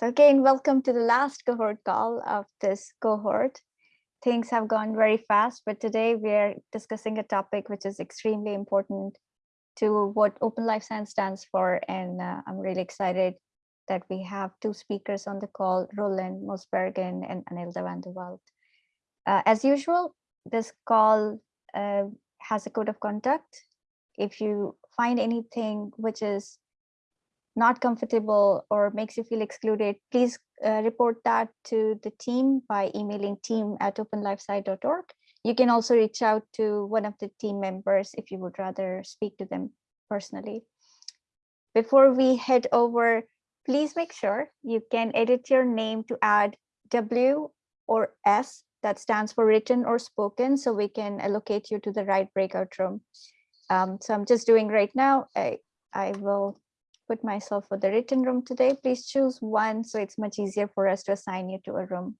So again, welcome to the last cohort call of this cohort. Things have gone very fast, but today we're discussing a topic which is extremely important to what Open Life Science stands for. And uh, I'm really excited that we have two speakers on the call, Rowland Mosbergen and Anelda van der Walt. Uh, as usual, this call uh, has a code of conduct. If you find anything which is not comfortable or makes you feel excluded, please uh, report that to the team by emailing team at openlifesci.org. You can also reach out to one of the team members if you would rather speak to them personally. Before we head over, please make sure you can edit your name to add W or S that stands for written or spoken so we can allocate you to the right breakout room. Um, so I'm just doing right now. I, I will put myself for the written room today. Please choose one so it's much easier for us to assign you to a room.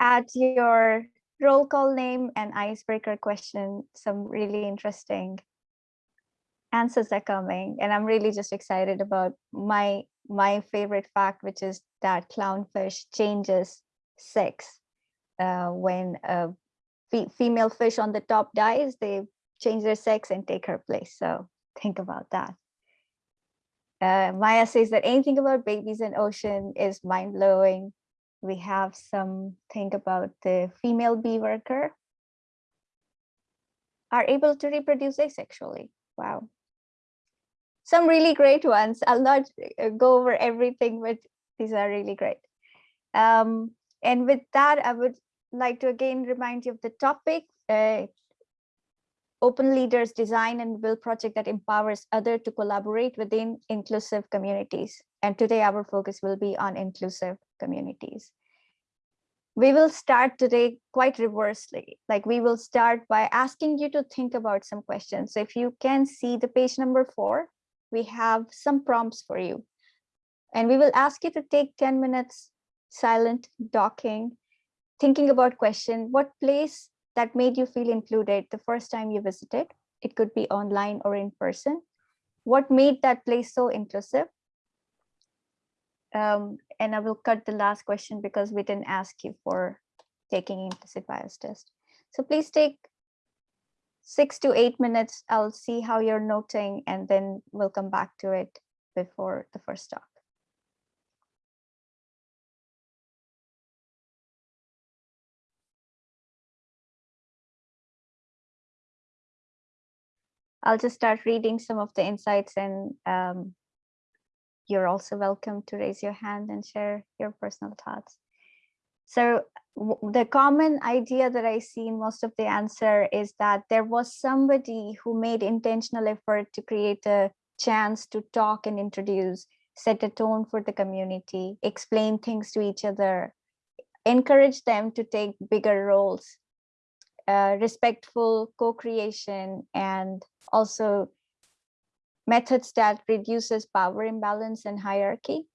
Add your roll call name and icebreaker question. Some really interesting answers are coming and I'm really just excited about my my favorite fact, which is that clownfish changes sex. Uh, when a female fish on the top dies, they change their sex and take her place. So think about that. Uh, Maya says that anything about babies in ocean is mind blowing. We have some think about the female bee worker are able to reproduce asexually. Wow. Some really great ones. I'll not uh, go over everything, but these are really great. Um, and with that, I would like to again remind you of the topic. Uh, Open Leaders design and build project that empowers others to collaborate within inclusive communities. And today our focus will be on inclusive communities. We will start today quite reversely, like we will start by asking you to think about some questions. So if you can see the page number four, we have some prompts for you. And we will ask you to take 10 minutes silent, docking, thinking about question, what place that made you feel included the first time you visited. It could be online or in person. What made that place so inclusive? Um, and I will cut the last question because we didn't ask you for taking implicit bias test. So please take six to eight minutes. I'll see how you're noting and then we'll come back to it before the first talk. I'll just start reading some of the insights and um, you're also welcome to raise your hand and share your personal thoughts. So the common idea that I see in most of the answer is that there was somebody who made intentional effort to create a chance to talk and introduce, set a tone for the community, explain things to each other, encourage them to take bigger roles, respectful co-creation and also methods that reduces power imbalance and hierarchy.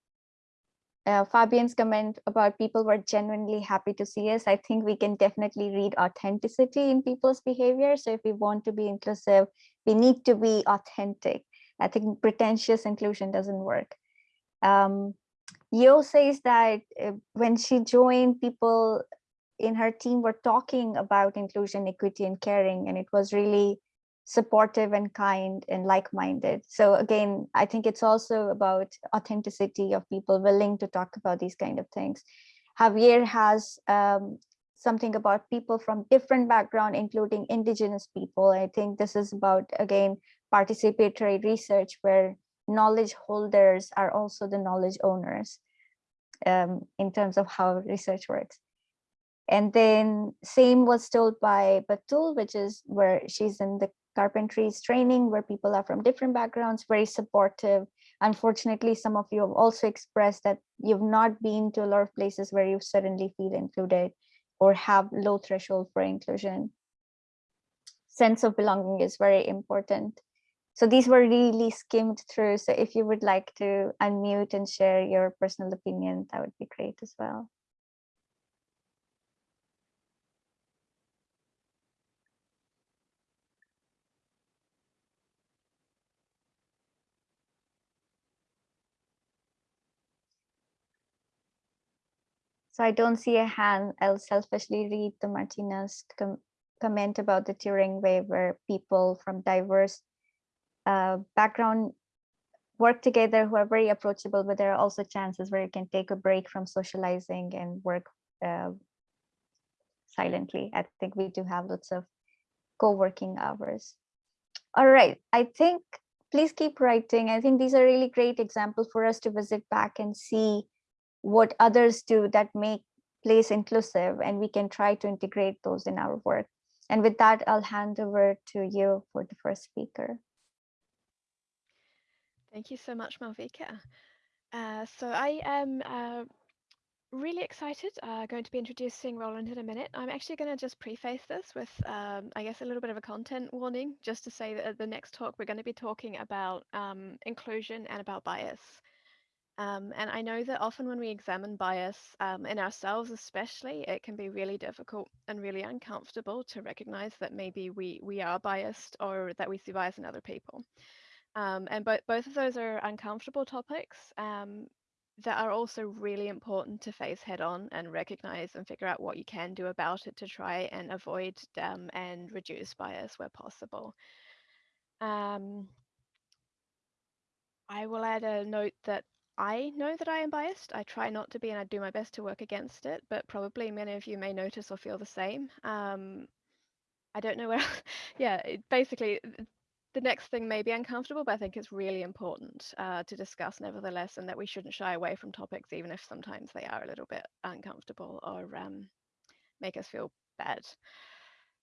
Uh, Fabian's comment about people were genuinely happy to see us. I think we can definitely read authenticity in people's behavior. So if we want to be inclusive, we need to be authentic. I think pretentious inclusion doesn't work. Um, Yo says that uh, when she joined, people in her team were talking about inclusion, equity, and caring, and it was really supportive and kind and like-minded. So again, I think it's also about authenticity of people willing to talk about these kind of things. Javier has um, something about people from different background, including indigenous people. I think this is about, again, participatory research where knowledge holders are also the knowledge owners um, in terms of how research works. And then same was told by Batool, which is where she's in the carpentries training where people are from different backgrounds, very supportive. Unfortunately, some of you have also expressed that you've not been to a lot of places where you suddenly feel included or have low threshold for inclusion. Sense of belonging is very important. So these were really skimmed through. So if you would like to unmute and share your personal opinion, that would be great as well. So I don't see a hand. I'll selfishly read the Martinez com comment about the Turing way where people from diverse uh, background work together who are very approachable, but there are also chances where you can take a break from socializing and work uh, silently. I think we do have lots of co-working hours. All right, I think please keep writing. I think these are really great examples for us to visit back and see what others do that make place inclusive and we can try to integrate those in our work. And with that, I'll hand over to you for the first speaker. Thank you so much, Malvika. Uh, so I am uh, really excited, uh, going to be introducing Rowland in a minute. I'm actually going to just preface this with, um, I guess, a little bit of a content warning, just to say that at the next talk, we're going to be talking about um, inclusion and about bias. Um, and I know that often when we examine bias um, in ourselves, especially, it can be really difficult and really uncomfortable to recognize that maybe we we are biased or that we see bias in other people. Um, and both both of those are uncomfortable topics um, that are also really important to face head on and recognize and figure out what you can do about it to try and avoid um, and reduce bias where possible. Um, I will add a note that I know that I am biased. I try not to be and I do my best to work against it, but probably many of you may notice or feel the same. Um, I don't know where, yeah, it, basically the next thing may be uncomfortable, but I think it's really important uh, to discuss nevertheless, and that we shouldn't shy away from topics, even if sometimes they are a little bit uncomfortable or um, make us feel bad.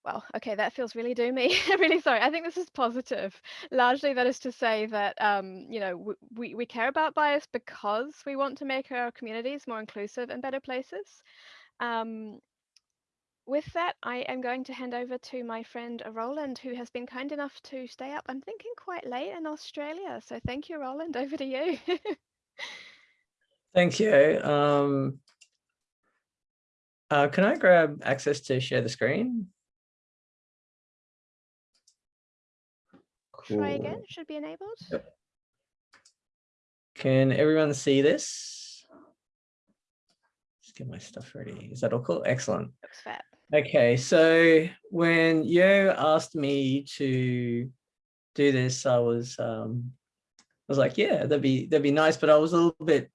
Well, okay, that feels really doomy. really sorry. I think this is positive. Largely, that is to say that um, you know we we care about bias because we want to make our communities more inclusive and better places. Um, with that, I am going to hand over to my friend Rowland, who has been kind enough to stay up, I'm thinking quite late in Australia. So thank you, Rowland. Over to you. Thank you. Um, uh, can I grab access to share the screen? Try again, should be enabled. Yep. Can everyone see this? Just get my stuff ready. Is that all cool? Excellent. Looks fat. Okay, so when you asked me to do this, I was um, I was like, yeah, that'd be that'd be nice, but I was a little bit.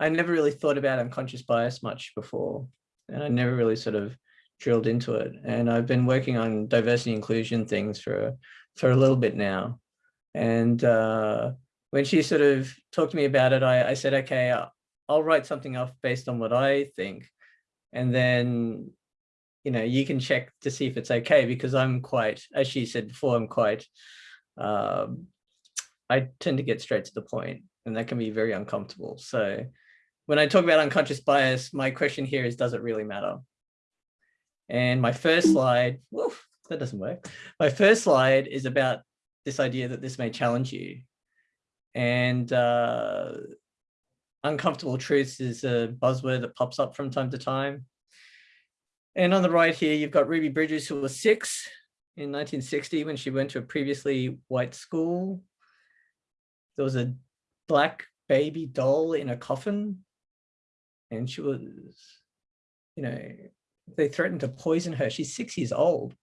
I never really thought about unconscious bias much before, and I never really sort of drilled into it. And I've been working on diversity inclusion things for for a little bit now, and uh, when she sort of talked to me about it, I, I said, okay, I'll, write something off based on what I think, and then you know, you can check to see if it's okay because I'm quite, as she said before, I'm quite, um, I tend to get straight to the point and that can be very uncomfortable. So when I talk about unconscious bias, my question here is, does it really matter? And my first slide, woof, that doesn't work. My first slide is about this idea that this may challenge you. And uh, uncomfortable truths is a buzzword that pops up from time to time. And on the right here, you've got Ruby Bridges, who was six in 1960 when she went to a previously white school. There was a black baby doll in a coffin. And she was, you know, they threatened to poison her. She's six years old.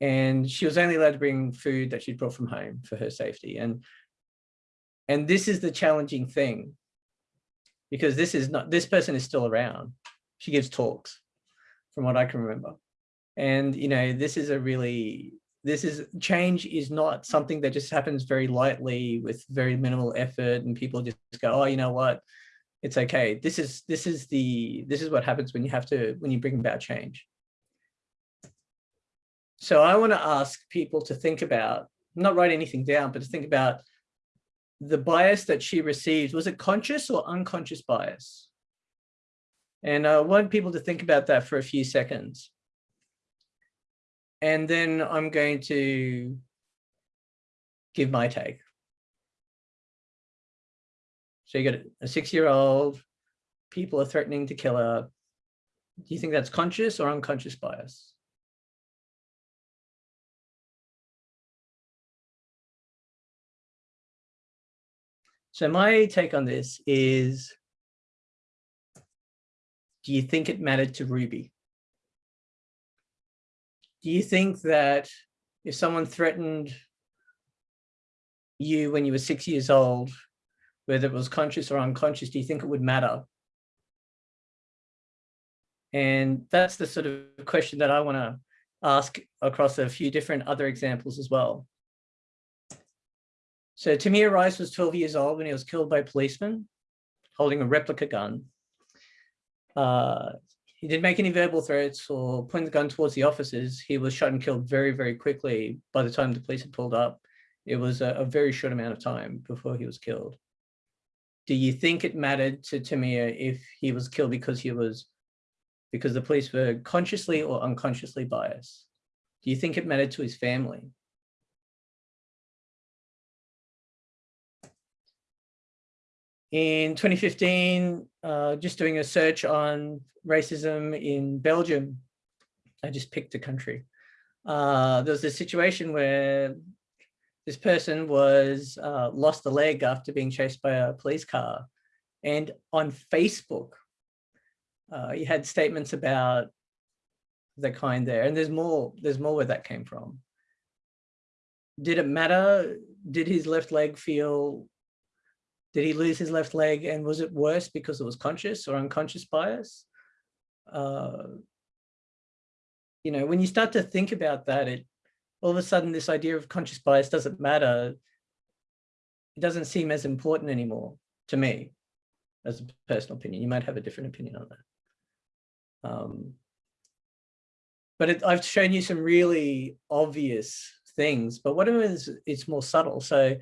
And she was only allowed to bring food that she'd brought from home for her safety. And, and this is the challenging thing because this is not, this person is still around she gives talks from what I can remember. And, you know, this is a really, this is change is not something that just happens very lightly with very minimal effort and people just go, oh, you know what, it's okay. This is, this is the, this is what happens when you have to, when you bring about change. So I want to ask people to think about, not write anything down, but to think about the bias that she received. Was it conscious or unconscious bias? And uh, I want people to think about that for a few seconds. And then I'm going to give my take. So you got a six-year-old, people are threatening to kill her. Do you think that's conscious or unconscious bias? So my take on this is do you think it mattered to Ruby? Do you think that if someone threatened you when you were six years old, whether it was conscious or unconscious, do you think it would matter? And that's the sort of question that I want to ask across a few different other examples as well. So Tamir Rice was 12 years old when he was killed by policemen holding a replica gun. Uh, he didn't make any verbal threats or point the gun towards the officers. He was shot and killed very, very quickly by the time the police had pulled up. It was a, a very short amount of time before he was killed. Do you think it mattered to Tamir if he was killed because he was because the police were consciously or unconsciously biased? Do you think it mattered to his family? In 2015, uh, just doing a search on racism in Belgium, I just picked a country. Uh, there was a situation where this person was uh, lost a leg after being chased by a police car. And on Facebook, uh, you had statements about the kind there. And there's more, there's more where that came from. Did it matter? Did his left leg feel did he lose his left leg and was it worse because it was conscious or unconscious bias? Uh, you know, when you start to think about that, it all of a sudden this idea of conscious bias doesn't matter. It doesn't seem as important anymore to me as a personal opinion. You might have a different opinion on that. Um, but it, I've shown you some really obvious things, but what is it's more subtle. So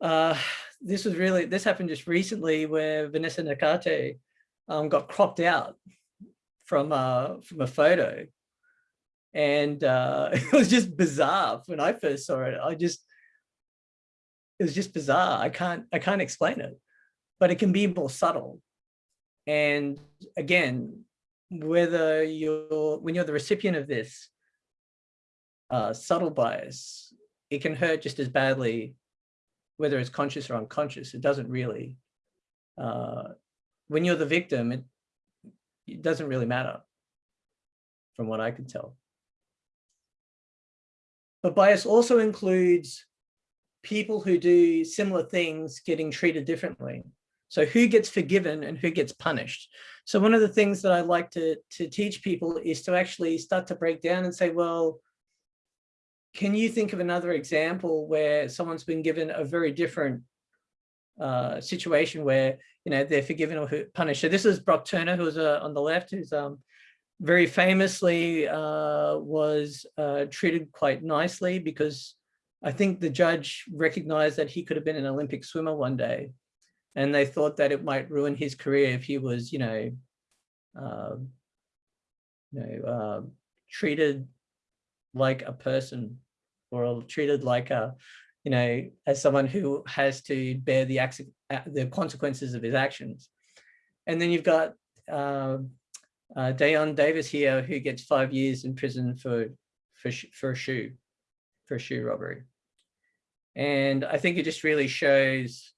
uh, this was really, this happened just recently where Vanessa Nakate um, got cropped out from, uh, from a photo. And uh, it was just bizarre when I first saw it. I just, it was just bizarre. I can't, I can't explain it, but it can be more subtle. And again, whether you're, when you're the recipient of this uh, subtle bias, it can hurt just as badly whether it's conscious or unconscious, it doesn't really, uh, when you're the victim, it, it doesn't really matter from what I can tell. But bias also includes people who do similar things getting treated differently. So who gets forgiven and who gets punished? So one of the things that I like to, to teach people is to actually start to break down and say, well, can you think of another example where someone's been given a very different uh, situation where you know they're forgiven or punished? So this is Brock Turner, who's uh, on the left, who's um, very famously uh, was uh, treated quite nicely because I think the judge recognized that he could have been an Olympic swimmer one day, and they thought that it might ruin his career if he was, you know, uh, you know, uh, treated like a person or treated like a, you know, as someone who has to bear the, the consequences of his actions. And then you've got uh, uh, Dayon Davis here, who gets five years in prison for, for, for a shoe, for a shoe robbery. And I think it just really shows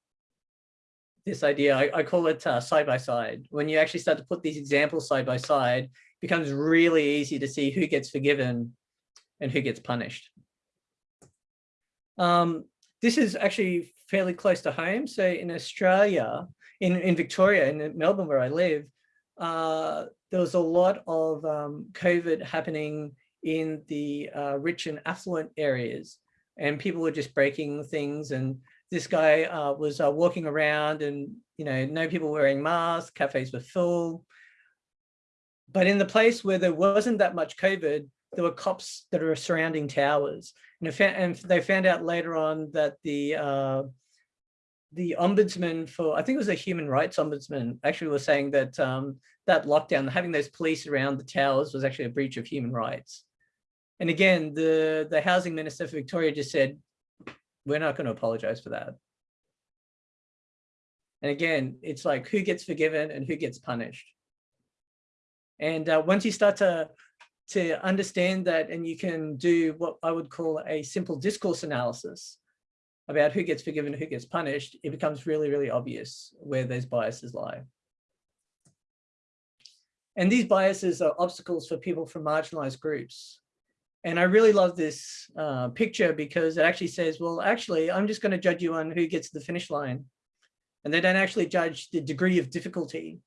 this idea, I, I call it uh, side by side. When you actually start to put these examples side by side, it becomes really easy to see who gets forgiven and who gets punished. Um, this is actually fairly close to home. So in Australia, in, in Victoria, in Melbourne, where I live, uh, there was a lot of um, COVID happening in the uh, rich and affluent areas. And people were just breaking things. And this guy uh, was uh, walking around and, you know, no people wearing masks, cafes were full. But in the place where there wasn't that much COVID, there were cops that are surrounding towers. And, and they found out later on that the uh, the ombudsman for, I think it was a human rights ombudsman, actually was saying that um, that lockdown, having those police around the towers was actually a breach of human rights. And again, the, the housing minister for Victoria just said, we're not going to apologize for that. And again, it's like who gets forgiven and who gets punished. And uh, once you start to to understand that and you can do what I would call a simple discourse analysis about who gets forgiven, who gets punished, it becomes really, really obvious where those biases lie. And these biases are obstacles for people from marginalized groups. And I really love this uh, picture because it actually says, well, actually, I'm just going to judge you on who gets the finish line. And they don't actually judge the degree of difficulty.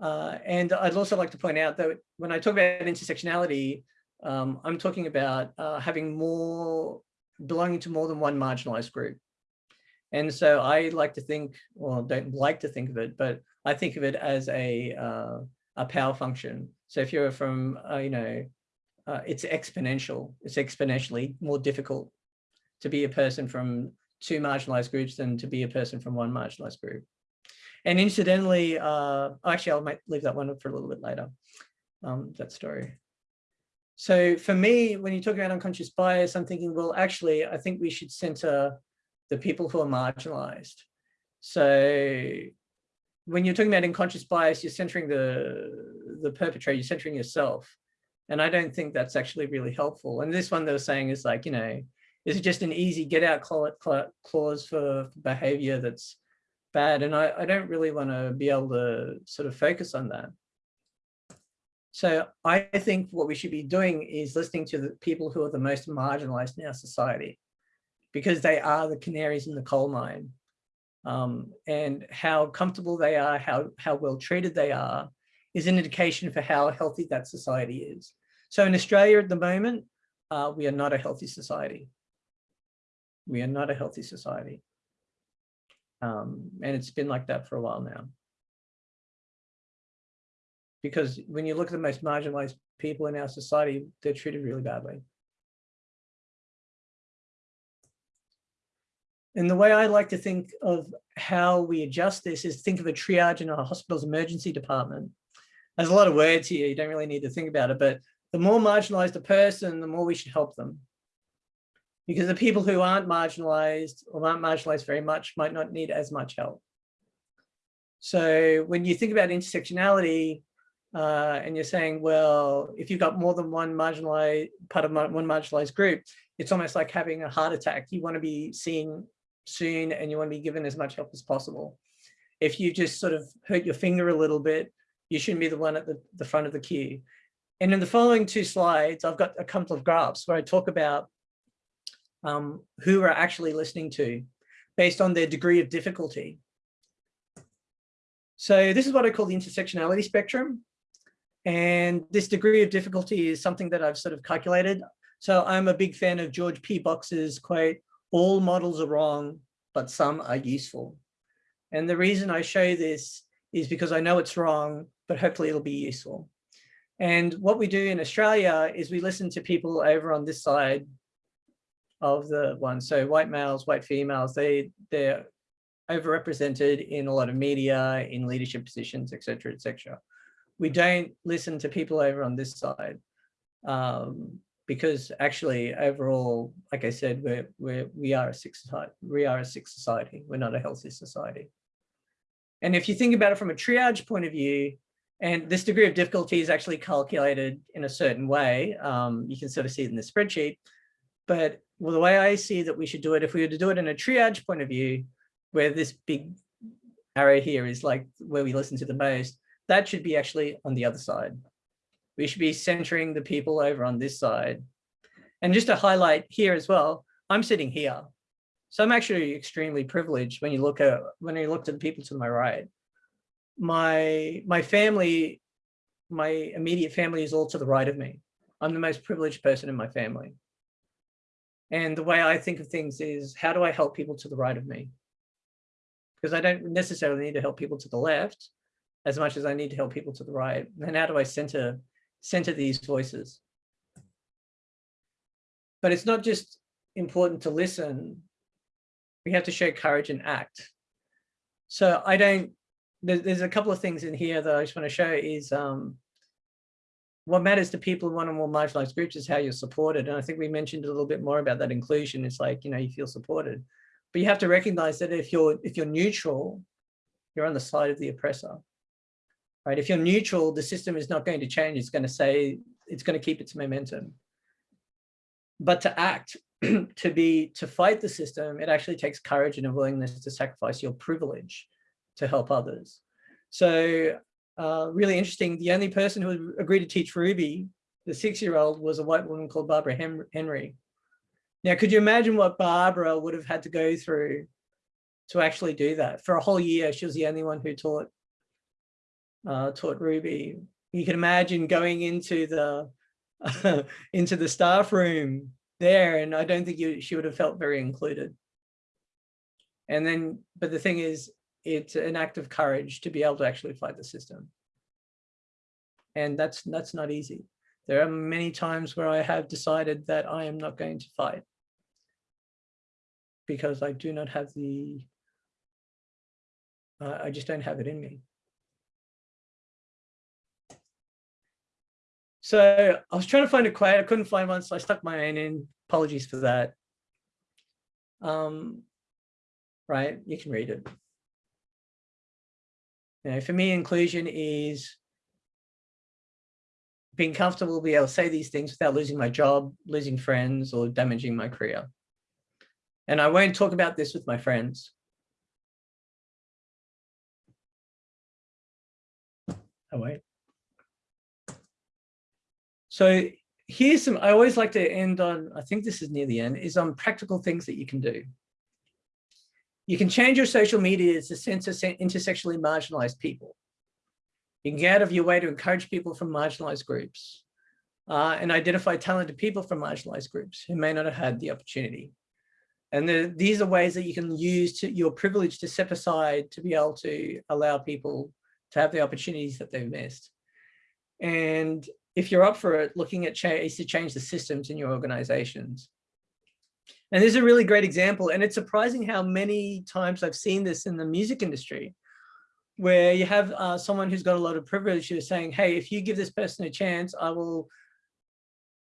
Uh, and I'd also like to point out that when I talk about intersectionality, um, I'm talking about uh, having more, belonging to more than one marginalized group. And so I like to think, well, don't like to think of it, but I think of it as a, uh, a power function. So if you're from, uh, you know, uh, it's exponential, it's exponentially more difficult to be a person from two marginalized groups than to be a person from one marginalized group. And incidentally, uh, actually, I might leave that one for a little bit later, um, that story. So for me, when you talk about unconscious bias, I'm thinking, well, actually, I think we should center the people who are marginalized. So when you're talking about unconscious bias, you're centering the, the perpetrator, you're centering yourself. And I don't think that's actually really helpful. And this one they were saying is like, you know, is it just an easy get out clause for behavior that's bad? And I, I don't really want to be able to sort of focus on that. So I think what we should be doing is listening to the people who are the most marginalized in our society because they are the canaries in the coal mine. Um, and how comfortable they are, how, how well treated they are, is an indication for how healthy that society is. So in Australia at the moment, uh, we are not a healthy society. We are not a healthy society. Um, and it's been like that for a while now. Because when you look at the most marginalized people in our society, they're treated really badly. And the way I like to think of how we adjust this is think of a triage in a hospital's emergency department. There's a lot of words here, you don't really need to think about it, but the more marginalized a person, the more we should help them. Because the people who aren't marginalized or aren't marginalized very much might not need as much help. So when you think about intersectionality, uh, and you're saying, well, if you've got more than one marginalized part of one marginalized group, it's almost like having a heart attack. You want to be seen soon and you want to be given as much help as possible. If you just sort of hurt your finger a little bit, you shouldn't be the one at the, the front of the queue. And in the following two slides, I've got a couple of graphs where I talk about um, who we're actually listening to based on their degree of difficulty. So this is what I call the intersectionality spectrum. And this degree of difficulty is something that I've sort of calculated. So I'm a big fan of George P. Box's quote, all models are wrong, but some are useful. And the reason I show this is because I know it's wrong, but hopefully it'll be useful. And what we do in Australia is we listen to people over on this side of the one. So white males, white females, they, they're overrepresented in a lot of media, in leadership positions, et cetera, et cetera. We don't listen to people over on this side. Um, because actually overall, like I said, we're, we're, we are a sick society. We are a sick society. We're not a healthy society. And if you think about it from a triage point of view, and this degree of difficulty is actually calculated in a certain way, um, you can sort of see it in the spreadsheet. But well, the way I see that we should do it, if we were to do it in a triage point of view, where this big arrow here is like where we listen to the most, that should be actually on the other side. We should be centering the people over on this side. And just to highlight here as well, I'm sitting here. So I'm actually extremely privileged when you look at when you look to the people to my right. My my family, my immediate family is all to the right of me. I'm the most privileged person in my family. And the way I think of things is how do I help people to the right of me? Because I don't necessarily need to help people to the left as much as I need to help people to the right. And how do I center center these voices. But it's not just important to listen, we have to show courage and act. So I don't, there's a couple of things in here that I just want to show is um, what matters to people in one or more marginalized groups is how you're supported. And I think we mentioned a little bit more about that inclusion. It's like, you know, you feel supported, but you have to recognize that if you're, if you're neutral, you're on the side of the oppressor right? If you're neutral, the system is not going to change. It's going to say, it's going to keep its momentum. But to act, to be, to fight the system, it actually takes courage and a willingness to sacrifice your privilege to help others. So uh, really interesting. The only person who agreed to teach Ruby, the six-year-old, was a white woman called Barbara Henry. Now, could you imagine what Barbara would have had to go through to actually do that? For a whole year, she was the only one who taught uh, taught Ruby. You can imagine going into the into the staff room there, and I don't think you, she would have felt very included. And then, but the thing is, it's an act of courage to be able to actually fight the system. And that's that's not easy. There are many times where I have decided that I am not going to fight because I do not have the, uh, I just don't have it in me. So I was trying to find a quote, I couldn't find one, so I stuck my own in. Apologies for that. Um, right, you can read it. You know, for me, inclusion is being comfortable to be able to say these things without losing my job, losing friends, or damaging my career. And I won't talk about this with my friends. I won't. So here's some, I always like to end on, I think this is near the end, is on practical things that you can do. You can change your social media to censor intersectionally marginalized people. You can get out of your way to encourage people from marginalized groups uh, and identify talented people from marginalized groups who may not have had the opportunity. And the, these are ways that you can use to, your privilege to step aside to be able to allow people to have the opportunities that they've missed. And if you're up for it, looking at ways to change the systems in your organizations. And this is a really great example. And it's surprising how many times I've seen this in the music industry, where you have uh, someone who's got a lot of privilege who's saying, hey, if you give this person a chance, I will,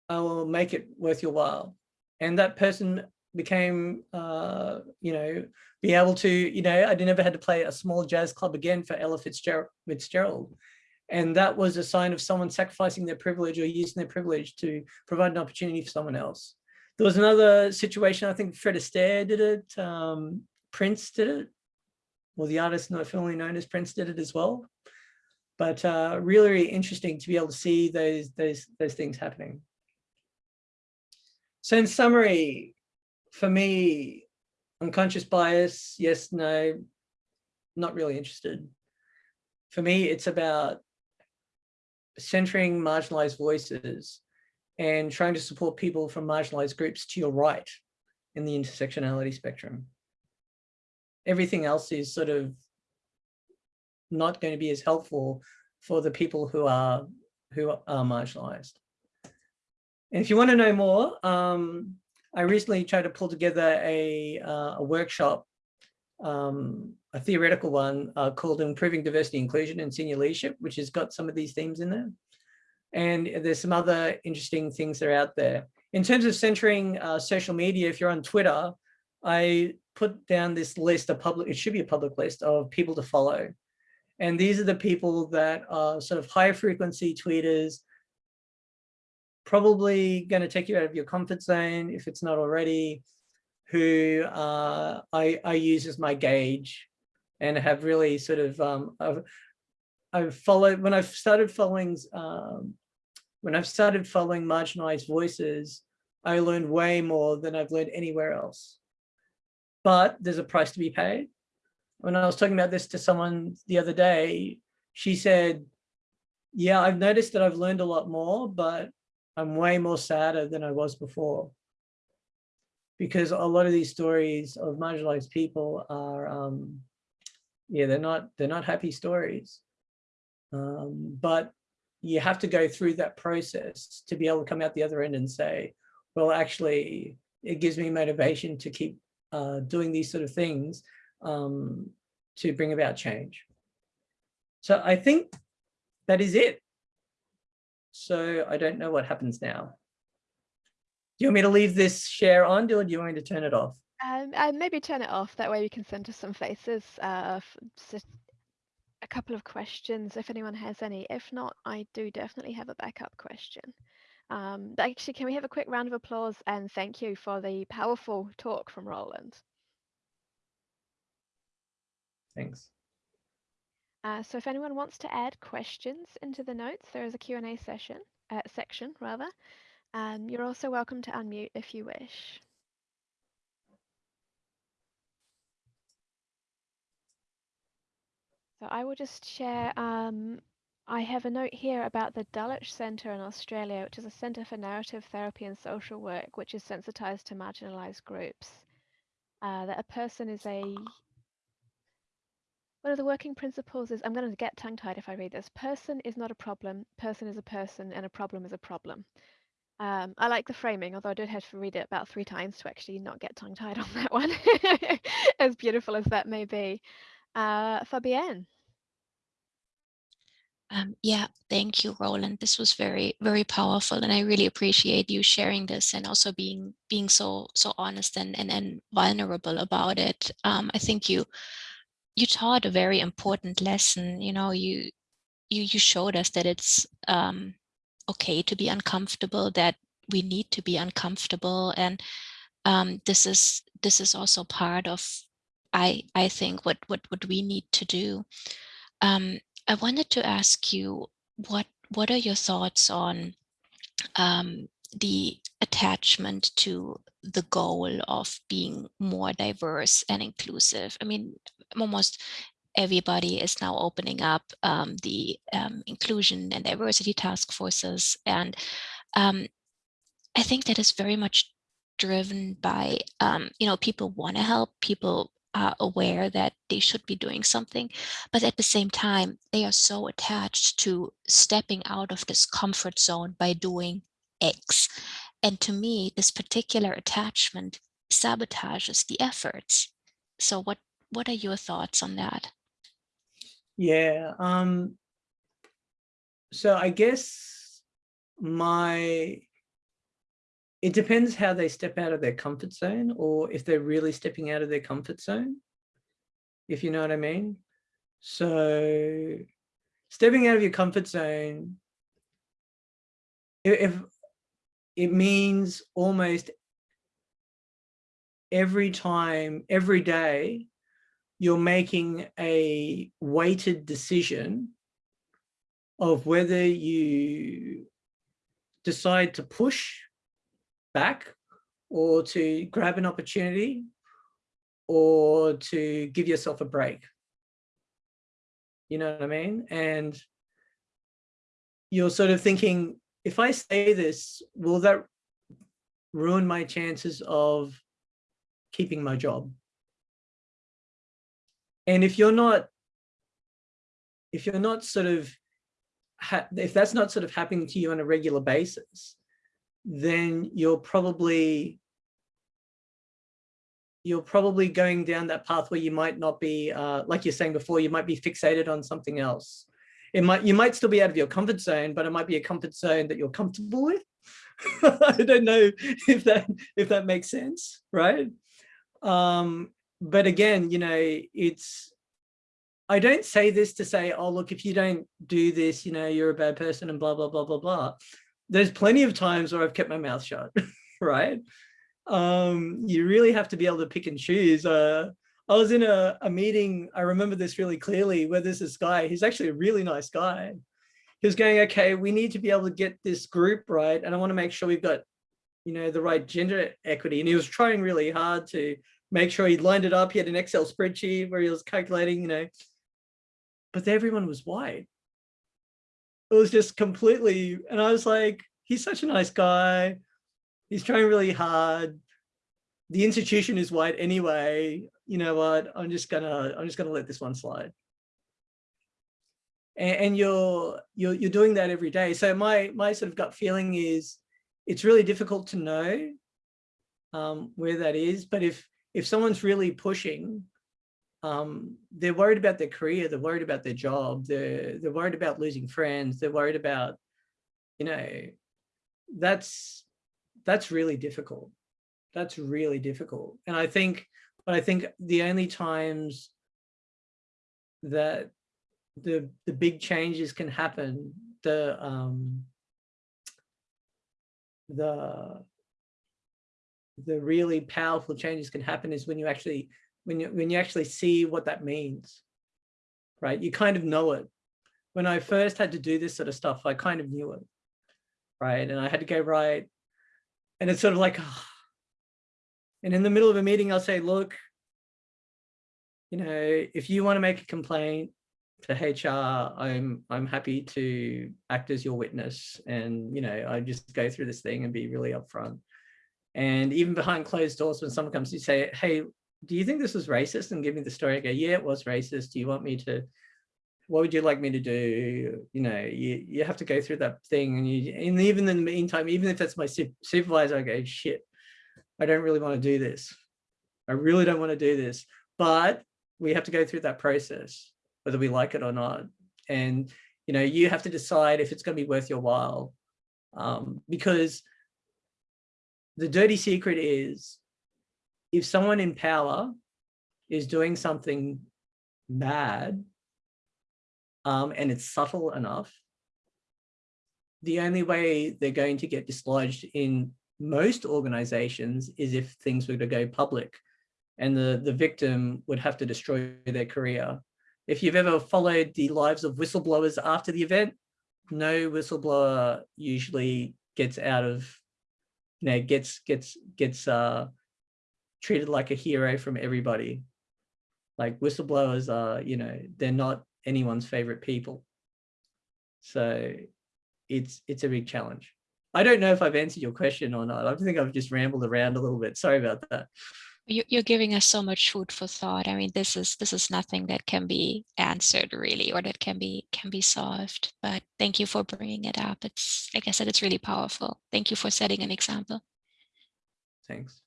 I will make it worth your while. And that person became, uh, you know, be able to, you know, I never had to play a small jazz club again for Ella Fitzgerald. Fitzgerald. And that was a sign of someone sacrificing their privilege or using their privilege to provide an opportunity for someone else. There was another situation, I think Fred Astaire did it, um, Prince did it, well, the artist not formerly known as Prince did it as well. But uh, really, really interesting to be able to see those, those, those things happening. So in summary, for me, unconscious bias, yes, no, not really interested. For me, it's about centering marginalized voices and trying to support people from marginalized groups to your right in the intersectionality spectrum. Everything else is sort of not going to be as helpful for the people who are who are marginalized. And if you want to know more, um, I recently tried to pull together a, uh, a workshop, um, a theoretical one uh, called Improving Diversity, Inclusion and Senior Leadership, which has got some of these themes in there. And there's some other interesting things that are out there. In terms of centering uh, social media, if you're on Twitter, I put down this list, a public, it should be a public list of people to follow. And these are the people that are sort of high frequency tweeters, probably going to take you out of your comfort zone if it's not already, who uh, I, I use as my gauge and have really sort of, um, I've, I've followed, when I've started following, um, when I've started following marginalized voices, I learned way more than I've learned anywhere else. But there's a price to be paid. When I was talking about this to someone the other day, she said, yeah, I've noticed that I've learned a lot more, but I'm way more sadder than I was before. Because a lot of these stories of marginalized people are, um, yeah, they're not, they're not happy stories. Um, but you have to go through that process to be able to come out the other end and say, well, actually, it gives me motivation to keep uh, doing these sort of things um, to bring about change. So I think that is it. So I don't know what happens now. Do you want me to leave this share on or do you want me to turn it off? Um, uh, maybe turn it off. That way we can send us some faces. Uh, a couple of questions if anyone has any. If not, I do definitely have a backup question. Um, actually, can we have a quick round of applause and thank you for the powerful talk from Rowland. Thanks. Uh, so if anyone wants to add questions into the notes, there is a Q&A session, uh, section rather. Um, you're also welcome to unmute if you wish. So I will just share, um, I have a note here about the Dulwich Centre in Australia, which is a centre for narrative therapy and social work, which is sensitised to marginalised groups. Uh, that a person is a one of the working principles is I'm going to get tongue tied if I read this. Person is not a problem. Person is a person, and a problem is a problem. Um, I like the framing, although I did have to read it about three times to actually not get tongue tied on that one, as beautiful as that may be. Uh, Fabienne. Um, yeah, thank you, Rowland. This was very, very powerful, and I really appreciate you sharing this and also being being so so honest and and, and vulnerable about it. Um, I think you you taught a very important lesson. You know, you you you showed us that it's um, okay to be uncomfortable, that we need to be uncomfortable, and um, this is this is also part of I I think what what what we need to do. Um, I wanted to ask you what what are your thoughts on um, the attachment to the goal of being more diverse and inclusive? I mean, almost everybody is now opening up um, the um, inclusion and diversity task forces. And um, I think that is very much driven by, um, you know, people want to help, people are aware that they should be doing something, but at the same time, they are so attached to stepping out of this comfort zone by doing X. And to me, this particular attachment sabotages the efforts. So what, what are your thoughts on that? Yeah. Um, so I guess my it depends how they step out of their comfort zone or if they're really stepping out of their comfort zone, if you know what I mean. So stepping out of your comfort zone, if it means almost every time, every day, you're making a weighted decision of whether you decide to push back or to grab an opportunity or to give yourself a break. You know what I mean? And you're sort of thinking, if I say this, will that ruin my chances of keeping my job? And if you're not, if you're not sort of, if that's not sort of happening to you on a regular basis, then you're probably you're probably going down that path where you might not be, uh, like you're saying before, you might be fixated on something else. It might, you might still be out of your comfort zone, but it might be a comfort zone that you're comfortable with. I don't know if that, if that makes sense, right? Um, but again, you know, it's, I don't say this to say, oh, look, if you don't do this, you know, you're a bad person and blah, blah, blah, blah, blah there's plenty of times where I've kept my mouth shut, right? Um, you really have to be able to pick and choose. Uh, I was in a, a meeting, I remember this really clearly, where there's this guy, he's actually a really nice guy. He was going, okay, we need to be able to get this group right. And I want to make sure we've got, you know, the right gender equity. And he was trying really hard to make sure he lined it up. He had an Excel spreadsheet where he was calculating, you know, but everyone was white it was just completely, and I was like, he's such a nice guy. He's trying really hard. The institution is white anyway. You know what? I'm just gonna, I'm just gonna let this one slide. And, and you're, you're, you're doing that every day. So my, my sort of gut feeling is, it's really difficult to know um, where that is. But if, if someone's really pushing, um, they're worried about their career, they're worried about their job, they're, they're worried about losing friends, they're worried about, you know, that's, that's really difficult. That's really difficult. And I think, but I think the only times that the, the big changes can happen, the, um, the, the really powerful changes can happen is when you actually when you when you actually see what that means right? You kind of know it. When I first had to do this sort of stuff, I kind of knew it, right? And I had to go right. And it's sort of like, ah. and in the middle of a meeting, I'll say, look, you know, if you want to make a complaint to HR, I'm I'm happy to act as your witness. And, you know, I just go through this thing and be really upfront. And even behind closed doors, when someone comes to say, hey, do you think this was racist? And give me the story. I go, yeah, it was racist. Do you want me to, what would you like me to do? You know, you, you have to go through that thing. And you, and even in the meantime, even if that's my su- supervisor, I go, shit, I don't really want to do this. I really don't want to do this. But we have to go through that process, whether we like it or not. And, you know, you have to decide if it's going to be worth your while. Um, because the dirty secret is if someone in power is doing something bad um, and it's subtle enough, the only way they're going to get dislodged in most organizations is if things were to go public and the, the victim would have to destroy their career. If you've ever followed the lives of whistleblowers after the event, no whistleblower usually gets out of, you know, gets, gets, gets uh, treated like a hero from everybody. Like whistleblowers are, you know, they're not anyone's favorite people. So it's, it's a big challenge. I don't know if I've answered your question or not. I think I've just rambled around a little bit. Sorry about that. You- You're giving us so much food for thought. I mean, this is this is nothing that can be answered really, or that can be can be solved. But thank you for bringing it up. It's like I said, it's really powerful. Thank you for setting an example. Thanks.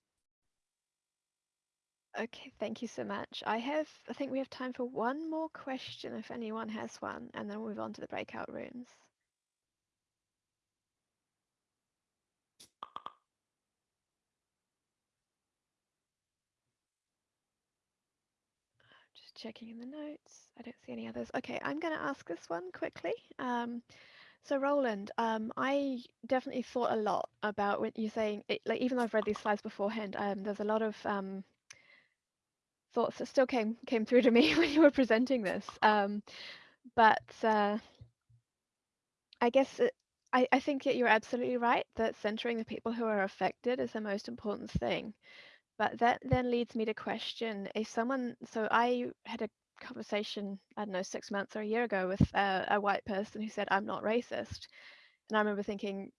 Okay, thank you so much. I have, I think we have time for one more question if anyone has one, and then we'll move on to the breakout rooms. Just checking in the notes. I don't see any others. Okay, I'm going to ask this one quickly. Um, so Rowland, um, I definitely thought a lot about what you're saying. It, like even though I've read these slides beforehand, um, there's a lot of um, thoughts that still came came through to me when you were presenting this. Um, but uh, I guess it, I, I think that you're absolutely right that centering the people who are affected is the most important thing. But that then leads me to question if someone. So I had a conversation I don't know six months or a year ago with a white person who said I'm not racist, and I remember thinking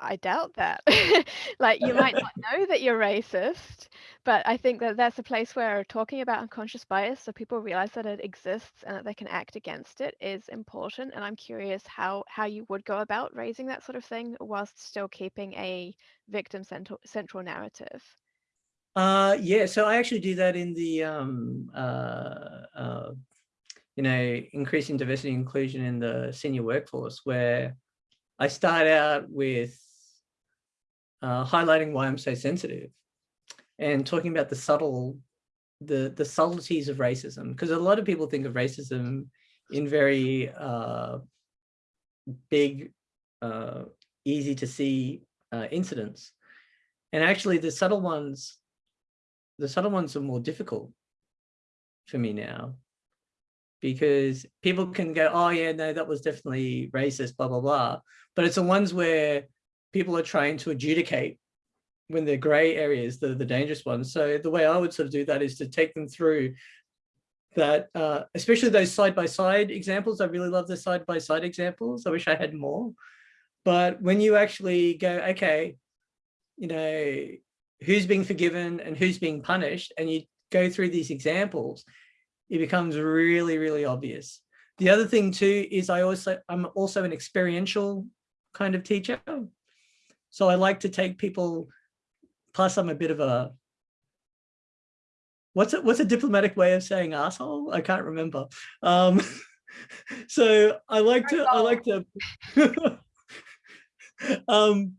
I doubt that. like you might not know that you're racist, but I think that that's a place where talking about unconscious bias so people realize that it exists and that they can act against it is important. And I'm curious how how you would go about raising that sort of thing whilst still keeping a victim central central narrative. Uh, yeah, so I actually do that in the, um, uh, uh, you know, increasing diversity and inclusion in the senior workforce, where I start out with uh, highlighting why I'm so sensitive and talking about the subtle, the, the subtleties of racism, because a lot of people think of racism in very uh, big, uh, easy to see uh, incidents. And actually the subtle ones the subtle ones are more difficult for me now because people can go, oh yeah, no, that was definitely racist, blah, blah, blah. But it's the ones where people are trying to adjudicate when they're gray areas, the, the dangerous ones. So the way I would sort of do that is to take them through that, uh, especially those side-by-side -side examples. I really love the side-by-side -side examples. I wish I had more. But when you actually go, okay, you know, who's being forgiven and who's being punished, and you go through these examples, it becomes really, really obvious. The other thing too is I also I'm also an experiential kind of teacher. So I like to take people, plus I'm a bit of a what's it what's a diplomatic way of saying asshole? I can't remember. Um, so I like to I like to um,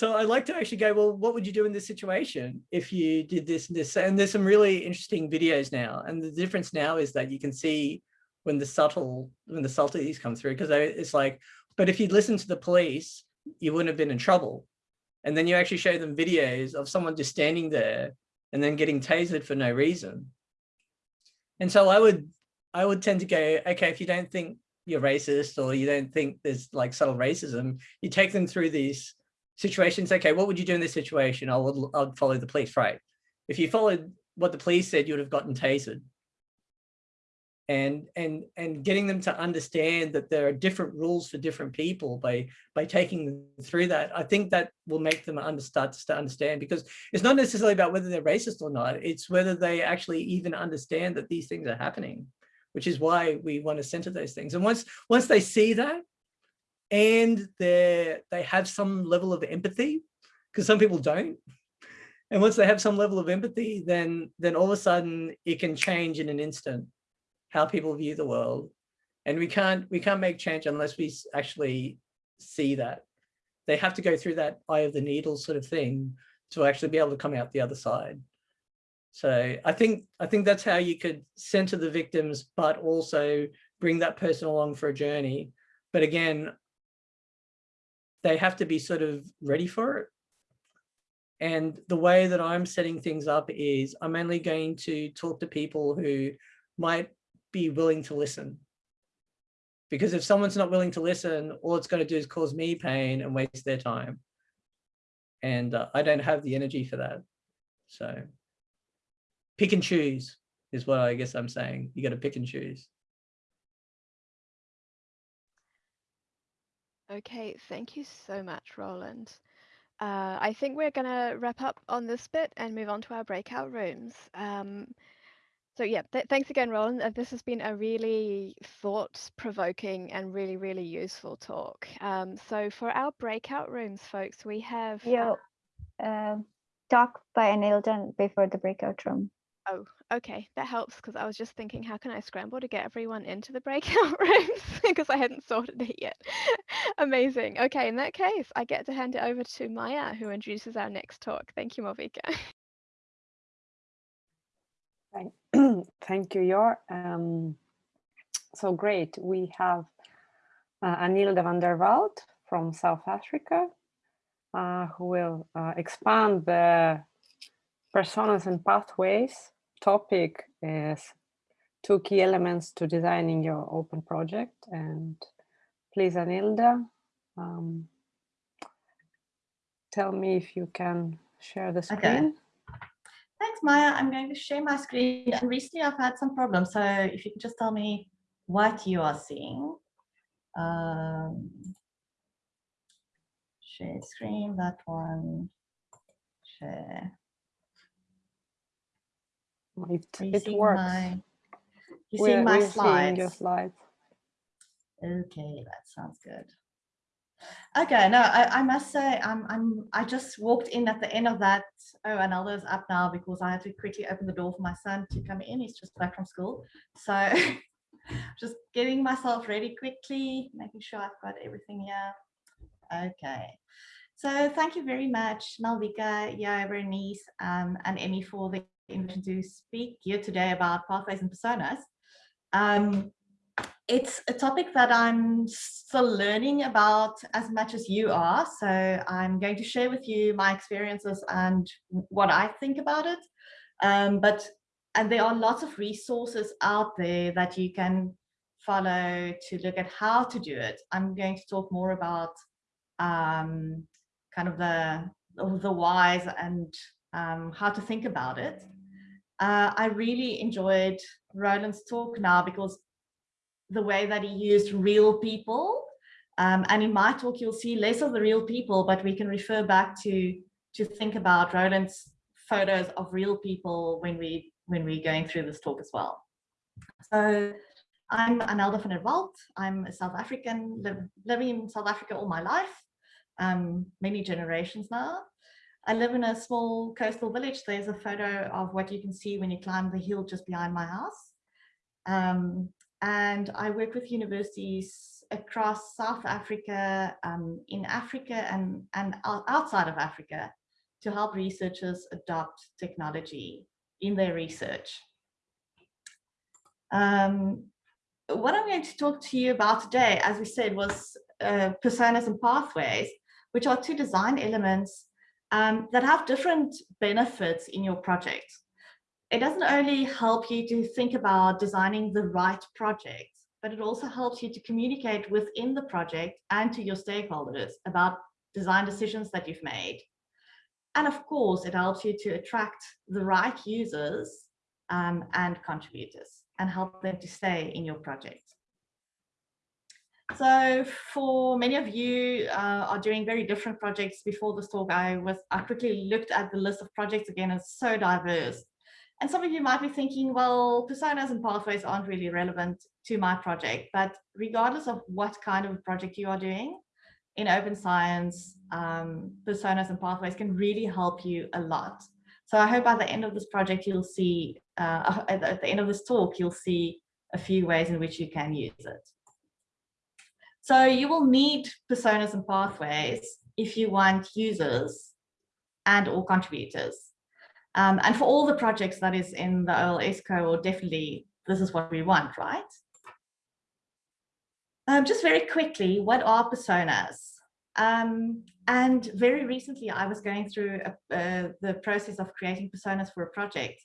so I'd like to actually go, well, what would you do in this situation if you did this and this? And there's some really interesting videos now. And the difference now is that you can see when the subtle, when the subtleties come through, because it's like, but if you'd listened to the police, you wouldn't have been in trouble. And then you actually show them videos of someone just standing there and then getting tasered for no reason. And so I would I would tend to go, okay, if you don't think you're racist or you don't think there's like subtle racism, you take them through these situations. Okay, what would you do in this situation? I would, I would follow the police, right? If you followed what the police said, you would have gotten tasered. And, and, and getting them to understand that there are different rules for different people by, by taking them through that, I think that will make them under, start to understand because it's not necessarily about whether they're racist or not, it's whether they actually even understand that these things are happening which is why we want to center those things. And once once they see that and they they have some level of empathy, because some people don't, and once they have some level of empathy, then then all of a sudden it can change in an instant how people view the world. And we can't we can't make change unless we actually see that. They have to go through that eye of the needle sort of thing to actually be able to come out the other side. So I think I think that's how you could center the victims, but also bring that person along for a journey. But again, they have to be sort of ready for it. And the way that I'm setting things up is I'm only going to talk to people who might be willing to listen. Because if someone's not willing to listen, all it's going to do is cause me pain and waste their time. And uh, I don't have the energy for that. So pick and choose is what I guess I'm saying. You got to pick and choose. Okay, thank you so much, Rowland. Uh, I think we're going to wrap up on this bit and move on to our breakout rooms. Um, so yeah, th thanks again, Rowland. Uh, this has been a really thought-provoking and really, really useful talk. Um, so for our breakout rooms, folks, we have... Yo, uh, talk by Anelda before the breakout room. Oh, okay, that helps because I was just thinking, how can I scramble to get everyone into the breakout rooms because I hadn't sorted it yet. Amazing. Okay, in that case, I get to hand it over to Maya, who introduces our next talk. Thank you, Malvika. Thank, you, Yo. Um, so great. We have uh, Anelda van der Walt from South Africa, uh, who will uh, expand the personas and pathways topic is two key elements to designing your open project. And please, Anelda, um, tell me if you can share the screen. Okay. Thanks, Maya. I'm going to share my screen. And recently I've had some problems. So if you can just tell me what you are seeing. Um, share screen, that one, share. It, it works. My, you see my slides? your slides. Okay, that sounds good. Okay, no, I, I must say I'm I'm I just walked in at the end of that. Oh, Anelda's up now because I had to quickly open the door for my son to come in. He's just back from school. So just getting myself ready quickly, making sure I've got everything here. Okay. So thank you very much, Malvika, yeah, Bernice, um, and Emmy for the to speak here today about pathways and personas. Um, it's a topic that I'm still learning about as much as you are. So I'm going to share with you my experiences and what I think about it. Um, but and there are lots of resources out there that you can follow to look at how to do it. I'm going to talk more about um, kind of the the whys and um, how to think about it. Uh, I really enjoyed Rowland's talk now because the way that he used real people. Um, and in my talk, you'll see less of the real people, but we can refer back to to think about Rowland's photos of real people when we when we're going through this talk as well. So I'm Anelda van der Walt. I'm a South African, living in South Africa all my life, um, many generations now. I live in a small coastal village. There's a photo of what you can see when you climb the hill just behind my house. Um, and I work with universities across South Africa, um, in Africa and, and outside of Africa to help researchers adopt technology in their research. Um, what I'm going to talk to you about today, as we said, was uh, personas and pathways, which are two design elements um, that have different benefits in your project. it doesn't only help you to think about designing the right project, but it also helps you to communicate within the project and to your stakeholders about design decisions that you've made. And of course, it helps you to attract the right users um, and contributors and help them to stay in your project. So for many of you uh, are doing very different projects before this talk, I was I quickly looked at the list of projects again, it's so diverse. And some of you might be thinking, well, personas and pathways aren't really relevant to my project, but regardless of what kind of project you are doing in open science, um, personas and pathways can really help you a lot. So I hope by the end of this project, you'll see, uh, at the end of this talk, you'll see a few ways in which you can use it. So you will need personas and pathways if you want users and or contributors. Um, and for all the projects that is in the OLS cohort, definitely this is what we want, right? Um, just very quickly, what are personas? Um, and very recently, I was going through a, uh, the process of creating personas for a project.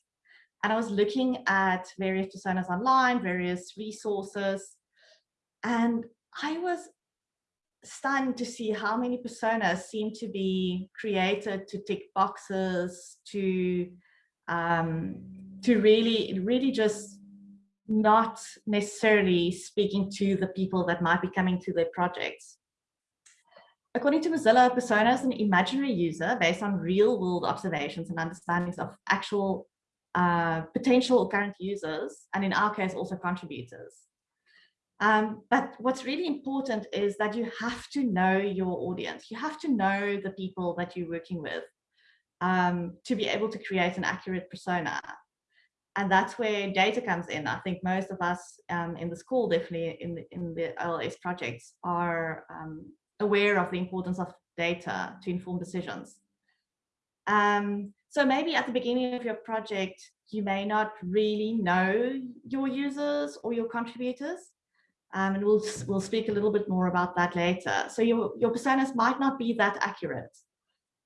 And I was looking at various personas online, various resources. And I was stunned to see how many personas seem to be created to tick boxes, to um, to really, really just not necessarily speaking to the people that might be coming to their projects. According to Mozilla, persona is an imaginary user based on real world observations and understandings of actual uh, potential current users, and in our case, also contributors. Um, but what's really important is that you have to know your audience. You have to know the people that you're working with um, to be able to create an accurate persona. And that's where data comes in. I think most of us um, in the school, definitely in the, in the OLS projects, are um, aware of the importance of data to inform decisions. Um, so maybe at the beginning of your project, you may not really know your users or your contributors. Um, and we'll, we'll speak a little bit more about that later. So your, your personas might not be that accurate,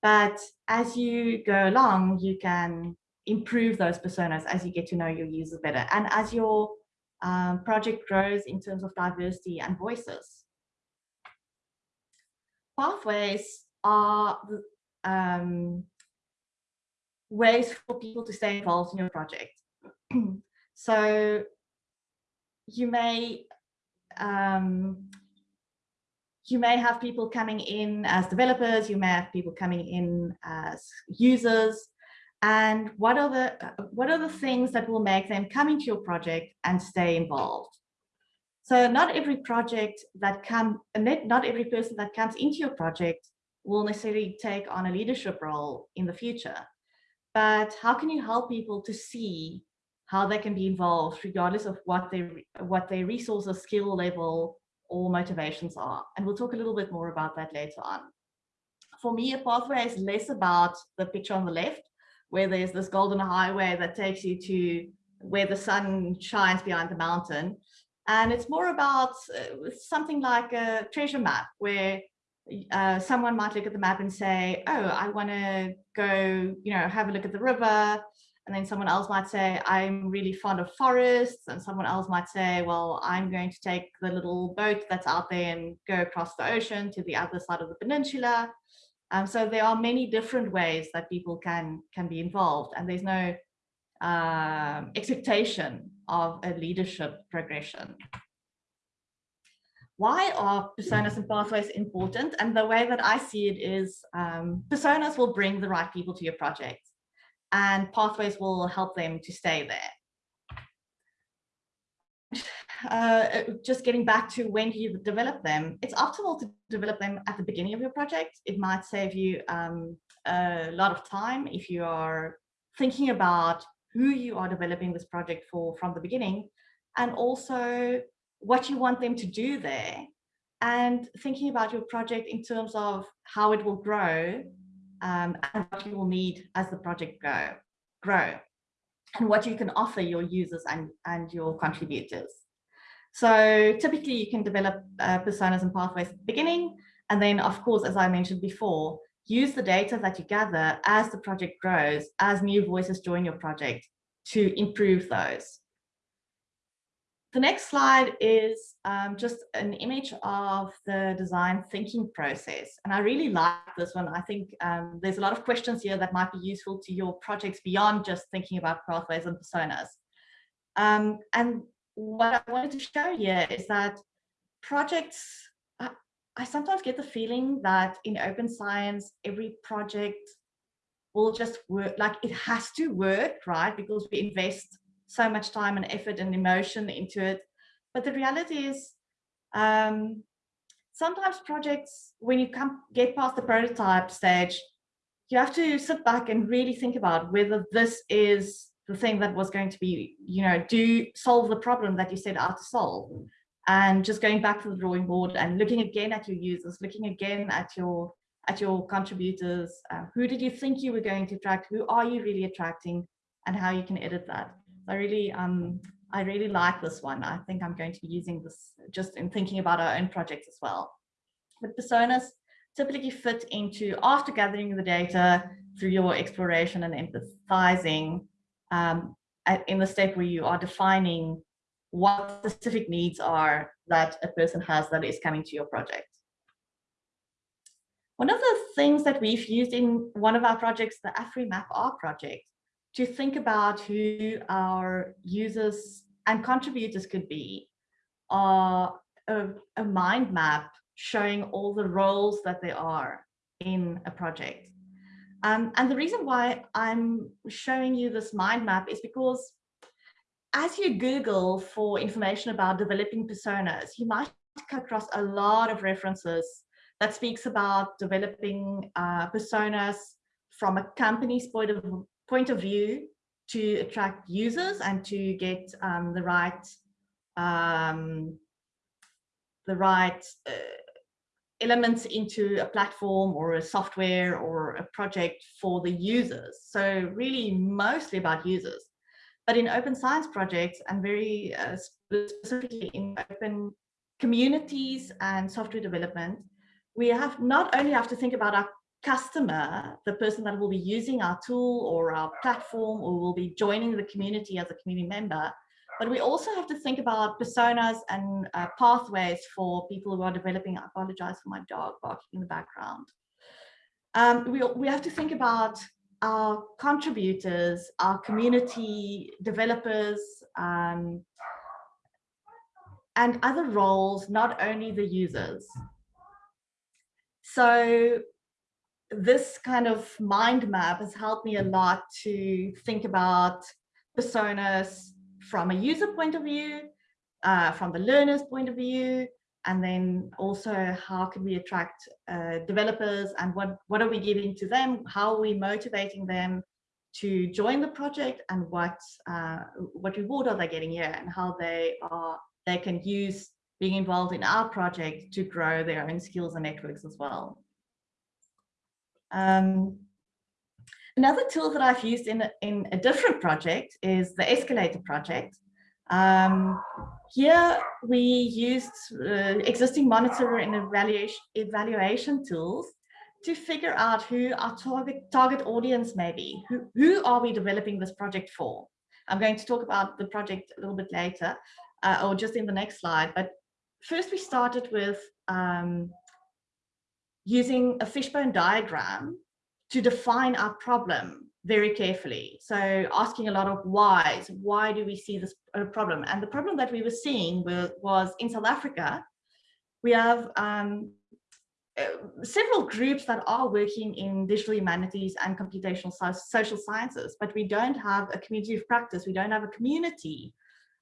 but as you go along, you can improve those personas as you get to know your users better. And as your um, project grows in terms of diversity and voices. Pathways are um, ways for people to stay involved in your project. so you may um, you may have people coming in as developers, you may have people coming in as users, and what are the what are the things that will make them come into your project and stay involved? So not every project that come, not every person that comes into your project will necessarily take on a leadership role in the future. But how can you help people to see how they can be involved regardless of what their what their resources, skill level, or motivations are. And we'll talk a little bit more about that later on. For me, a pathway is less about the picture on the left, where there's this golden highway that takes you to where the sun shines behind the mountain. And it's more about uh, something like a treasure map where uh, someone might look at the map and say, oh, I want to go, you know, have a look at the river and then someone else might say, I'm really fond of forests. And someone else might say, well, I'm going to take the little boat that's out there and go across the ocean to the other side of the peninsula. Um, so there are many different ways that people can, can be involved and there's no um, expectation of a leadership progression. Why are personas and pathways important? And the way that I see it is um, personas will bring the right people to your project and pathways will help them to stay there. Uh, just getting back to when you develop them, it's optimal to develop them at the beginning of your project. It might save you um, a lot of time if you are thinking about who you are developing this project for from the beginning and also what you want them to do there and thinking about your project in terms of how it will grow um, and what you will need as the project go, grow and what you can offer your users and, and your contributors. So typically you can develop uh, personas and pathways at the beginning. And then of course, as I mentioned before, use the data that you gather as the project grows, as new voices join your project to improve those. The next slide is um, just an image of the design thinking process. And I really like this one. I think um, there's a lot of questions here that might be useful to your projects beyond just thinking about pathways and personas. Um, and what I wanted to show here is that projects, I, I sometimes get the feeling that in open science, every project will just work, like it has to work, right? Because we invest so much time and effort and emotion into it. But the reality is um, sometimes projects, when you come get past the prototype stage, you have to sit back and really think about whether this is the thing that was going to be, you know, do solve the problem that you set out to solve. And just going back to the drawing board and looking again at your users, looking again at your at your contributors, uh, who did you think you were going to attract, who are you really attracting, and how you can edit that. I really, um, I really like this one. I think I'm going to be using this just in thinking about our own projects as well. But personas typically fit into after gathering the data through your exploration and empathizing um, in the step where you are defining what specific needs are that a person has that is coming to your project. One of the things that we've used in one of our projects, the AfriMap R project, to think about who our users and contributors could be are a, a mind map showing all the roles that there are in a project. Um, and the reason why I'm showing you this mind map is because as you Google for information about developing personas, you might come across a lot of references that speaks about developing uh, personas from a company's point of point of view to attract users and to get um, the right um, the right uh, elements into a platform or a software or a project for the users. So really mostly about users. But in open science projects and very uh, specifically in open communities and software development, we have not only have to think about our customer, the person that will be using our tool or our platform or will be joining the community as a community member. But we also have to think about personas and uh, pathways for people who are developing. I apologize for my dog barking in the background. Um, we, we have to think about our contributors, our community developers, um, and other roles, not only the users. So this kind of mind map has helped me a lot to think about personas from a user point of view, uh, from the learner's point of view, and then also how can we attract uh, developers and what, what are we giving to them? How are we motivating them to join the project and what, uh, what reward are they getting here and how they are, they can use being involved in our project to grow their own skills and networks as well. Um, another tool that I've used in a, in a different project is the escalator project. Um, here we used uh, existing monitor and evaluation, evaluation tools to figure out who our target, target audience may be. Who, who are we developing this project for? I'm going to talk about the project a little bit later uh, or just in the next slide. But first we started with um, using a fishbone diagram to define our problem very carefully. So asking a lot of whys, why do we see this uh, problem? And the problem that we were seeing was, was in South Africa, we have um, uh, several groups that are working in digital humanities and computational social sciences, but we don't have a community of practice. We don't have a community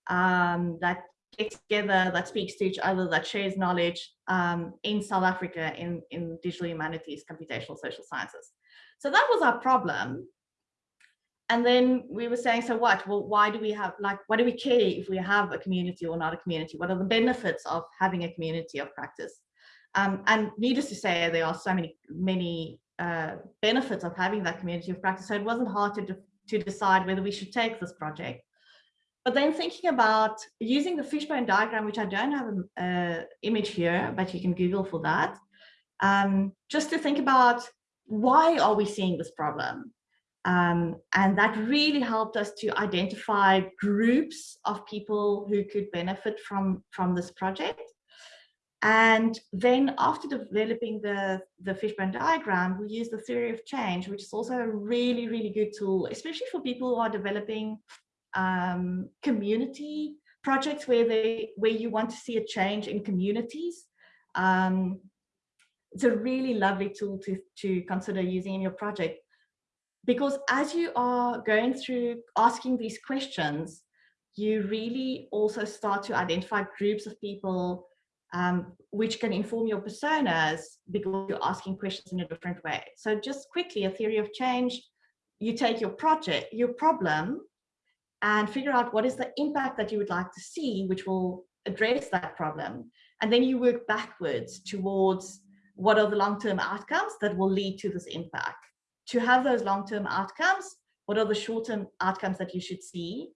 um, that gets together, that speaks to each other, that shares knowledge um, in South Africa in, in digital humanities, computational social sciences. So that was our problem. And then we were saying, so what? Well, why do we have, like, why do we care if we have a community or not a community? What are the benefits of having a community of practice? Um, and needless to say, there are so many, many uh, benefits of having that community of practice. So it wasn't hard to, to decide whether we should take this project. But then thinking about using the fishbone diagram, which I don't have an image here, but you can Google for that, um, just to think about why are we seeing this problem? Um, and that really helped us to identify groups of people who could benefit from, from this project. And then after developing the, the fishbone diagram, we use the theory of change, which is also a really, really good tool, especially for people who are developing um, community projects where they where you want to see a change in communities. Um, it's a really lovely tool to, to consider using in your project because as you are going through asking these questions, you really also start to identify groups of people um, which can inform your personas because you're asking questions in a different way. So just quickly, a theory of change, you take your project, your problem, and figure out what is the impact that you would like to see, which will address that problem. And then you work backwards towards what are the long-term outcomes that will lead to this impact. To have those long-term outcomes, what are the short-term outcomes that you should see?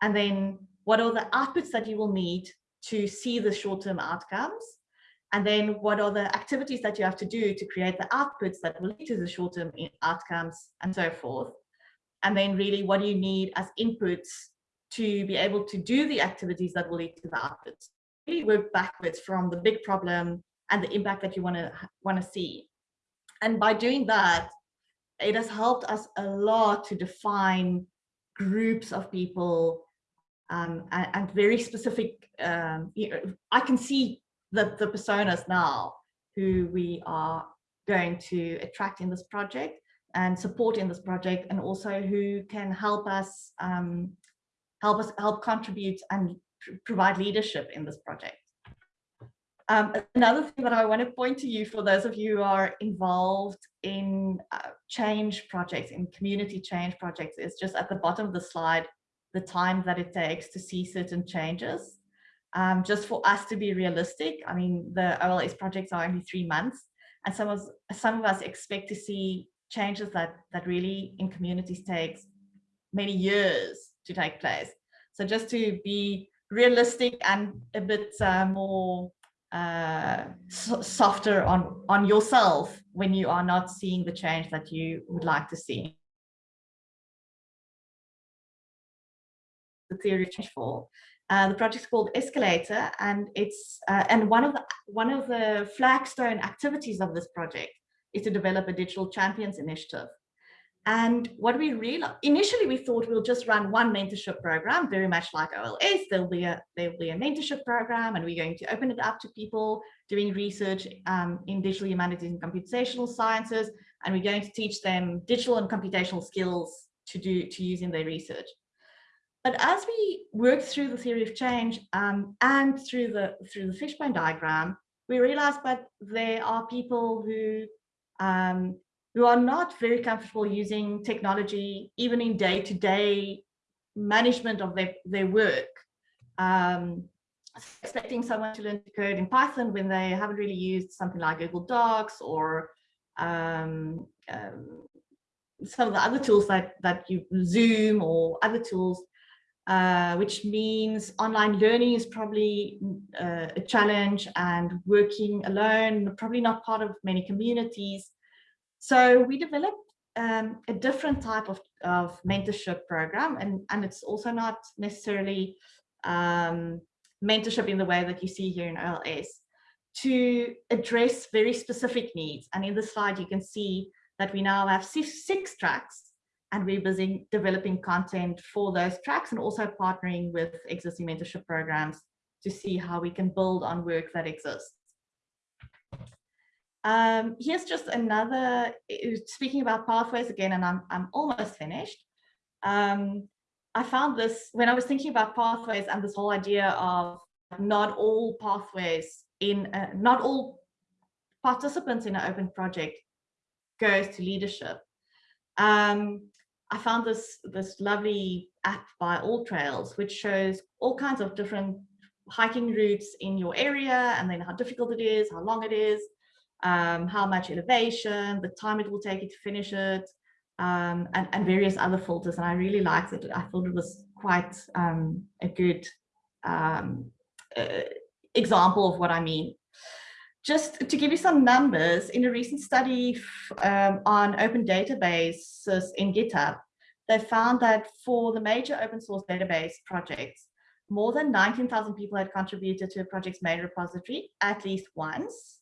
And then what are the outputs that you will need to see the short-term outcomes? And then what are the activities that you have to do to create the outputs that will lead to the short-term outcomes and so forth. And then really what do you need as inputs to be able to do the activities that will lead to the outputs. Really work backwards from the big problem and the impact that you want to want to see. And by doing that, it has helped us a lot to define groups of people um, and, and, very specific. Um, you know, I can see the, the personas now who we are going to attract in this project and support in this project and also who can help us um, help us help contribute and provide leadership in this project. Um, another thing that I want to point to you for those of you who are involved in uh, change projects, in community change projects, is just at the bottom of the slide, the time that it takes to see certain changes. Um, just for us to be realistic, I mean, the OLS projects are only three months, and some of, some of us expect to see changes that, that really in communities takes many years to take place. So just to be realistic and a bit uh, more uh, so softer on, on yourself when you are not seeing the change that you would like to see. The theory change for. Uh, the project is called Escalator, and it's uh, and one of the one of the flagstone activities of this project is to develop a digital champions initiative. And what we realized, initially we thought we'll just run one mentorship program, very much like OLS. There'll be a there'll be a mentorship program, and we're going to open it up to people doing research um, in digital humanities and computational sciences, and we're going to teach them digital and computational skills to do to use in their research. But as we worked through the theory of change um, and through the through the fishbone diagram, we realized that there are people who um, who are not very comfortable using technology, even in day-to-day -day management of their, their work. Um, expecting someone to learn to code in Python when they haven't really used something like Google Docs or um, um, some of the other tools that, that you Zoom or other tools, uh, which means online learning is probably uh, a challenge and working alone, probably not part of many communities. So we developed um, a different type of, of mentorship program and, and it's also not necessarily um, mentorship in the way that you see here in OLS to address very specific needs. And in the slide, you can see that we now have six, six tracks and we're busy developing content for those tracks and also partnering with existing mentorship programs to see how we can build on work that exists. Um, here's just another, eh, speaking about pathways again, and I'm, I'm almost finished. Um, I found this, when I was thinking about pathways and this whole idea of not all pathways in, uh, not all participants in an open project goes to leadership. Um, I found this, this lovely app by AllTrails, which shows all kinds of different hiking routes in your area and then how difficult it is, how long it is, um, how much elevation, the time it will take you to finish it, um, and, and, various other filters. And I really liked it. I thought it was quite um, a good uh, example of what I mean. just to give you some numbers, in a recent study um, on open databases in GitHub, they found that for the major open source database projects, more than 19,000 people had contributed to a project's main repository at least once,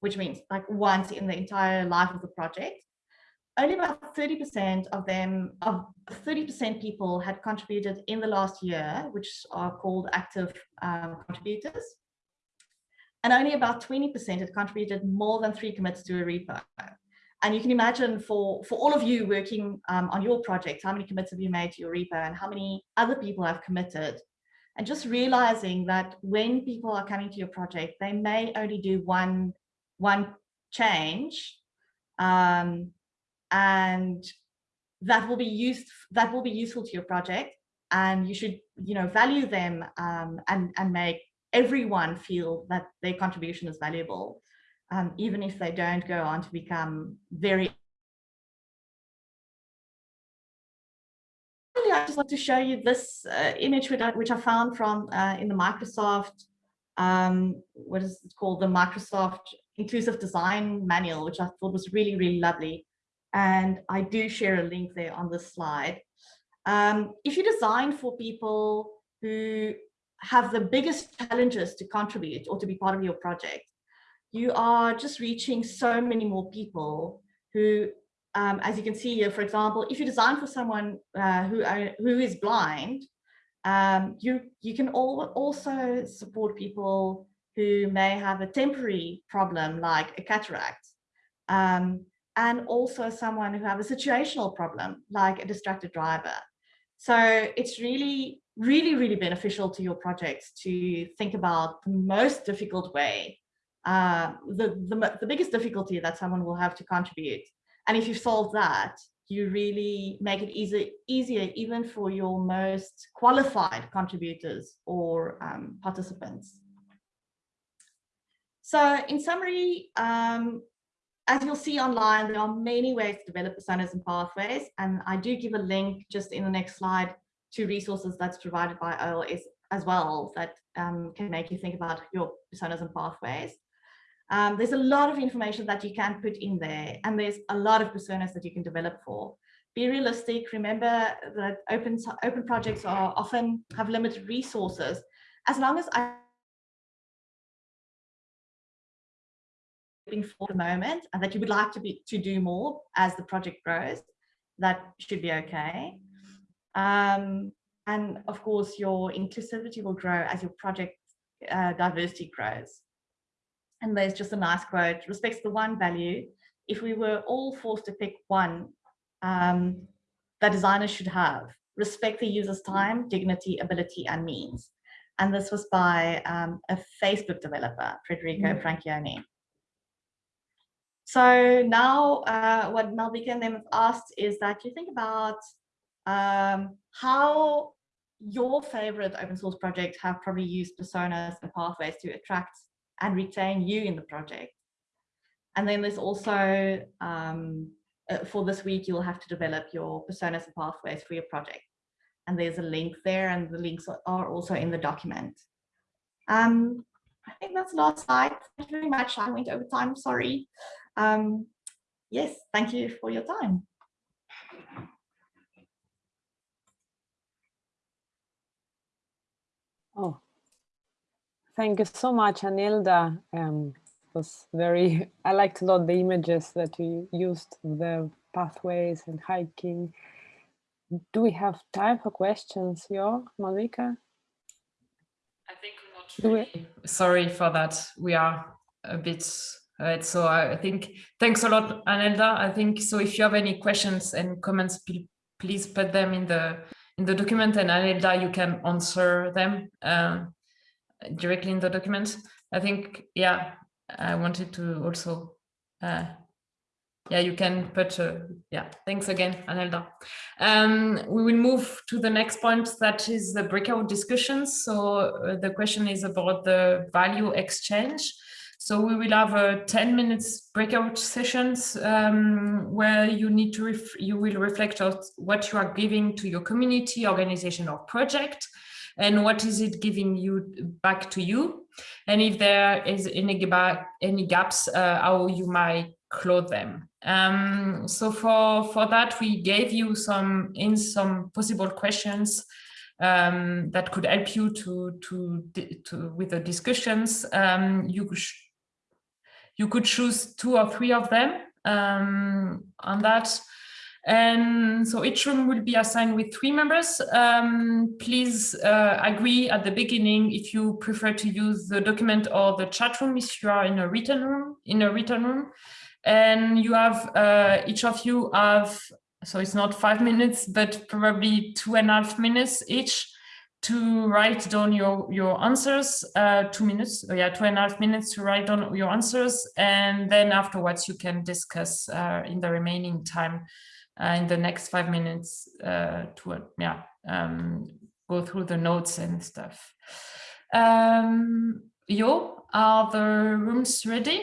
which means like once in the entire life of the project. Only about 30% of them, of 30% people had contributed in the last year, which are called active um, contributors. And only about 20% had contributed more than three commits to a repo. And you can imagine for, for all of you working um, on your project, how many commits have you made to your repo and how many other people have committed? And just realizing that when people are coming to your project, they may only do one, one change um, and that will be used, that will be useful to your project. And you should, you know, value them um, and, and make everyone feel that their contribution is valuable, um, even if they don't go on to become very I just want to show you this uh, image which I, which I found from uh, in the Microsoft, um, what is it called, the Microsoft Inclusive Design Manual, which I thought was really, really lovely. And I do share a link there on this slide. Um, if you design for people who have the biggest challenges to contribute or to be part of your project, you are just reaching so many more people who um, as you can see here, for example, if you design for someone uh, who, are, who is blind, um, you, you can all, also support people who may have a temporary problem like a cataract, um, and also someone who have a situational problem like a distracted driver. So it's really, really, really beneficial to your projects to think about the most difficult way, uh, the, the, the biggest difficulty that someone will have to contribute and if you solve that, you really make it easy, easier even for your most qualified contributors or um, participants. So in summary, um, as you'll see online, there are many ways to develop personas and pathways. And I do give a link just in the next slide to resources that's provided by OLS as well that um, can make you think about your personas and pathways. Um, there's a lot of information that you can put in there and there's a lot of personas that you can develop for. Be realistic, remember that open, open projects are often have limited resources. As long as I for the moment and that you would like to be to do more as the project grows, that should be okay. Um, and of course, your inclusivity will grow as your project uh, diversity grows. And there's just a nice quote, respects the one value. If we were all forced to pick one um, that designers should have, respect the user's time, dignity, ability, and means. And this was by um, a Facebook developer, Federico mm -hmm. Franchioni. So now uh, what Malvika and them have asked is that you think about um, how your favorite open source projects have probably used personas and pathways to attract and retain you in the project. And then there's also, um, uh, for this week, you'll have to develop your personas and pathways for your project. And there's a link there and the links are also in the document. Um, I think that's the last slide. Thank you very much. I went over time, sorry. Um, yes, thank you for your time. Oh, Thank you so much, Anelda. Um, it was very, I liked a lot the images that you used, the pathways and hiking. Do we have time for questions, Yo, Malvika? I think not really. Sorry for that. We are a bit Right, so I think thanks a lot, Anelda. I think so. If you have any questions and comments, please put them in the in the document, and Anelda, you can answer them. Uh, directly in the document. I think, yeah, I wanted to also, uh, yeah, you can put, uh, yeah, thanks again, Anelda. Um, we will move to the next point, that is the breakout discussions. So uh, the question is about the value exchange. So we will have a 10 minutes breakout sessions um, where you need to, you will reflect on what you are giving to your community, organization or project and what is it giving you back to you and if there is any, any gaps, uh, how you might close them. Um, so for, for that, we gave you some in some possible questions um, that could help you to, to, to with the discussions. Um, you, you could choose two or three of them um, on that. And so each room will be assigned with three members. Um, please uh, agree at the beginning if you prefer to use the document or the chat room if you are in a written room, in a written room. And you have, uh, each of you have, so it's not five minutes, but probably two and a half minutes each to write down your, your answers, uh, two minutes, oh yeah, two and a half minutes to write down your answers. And then afterwards you can discuss uh, in the remaining time uh, in the next five minutes uh, to, yeah, um, go through the notes and stuff. Um, Yo, are the rooms ready?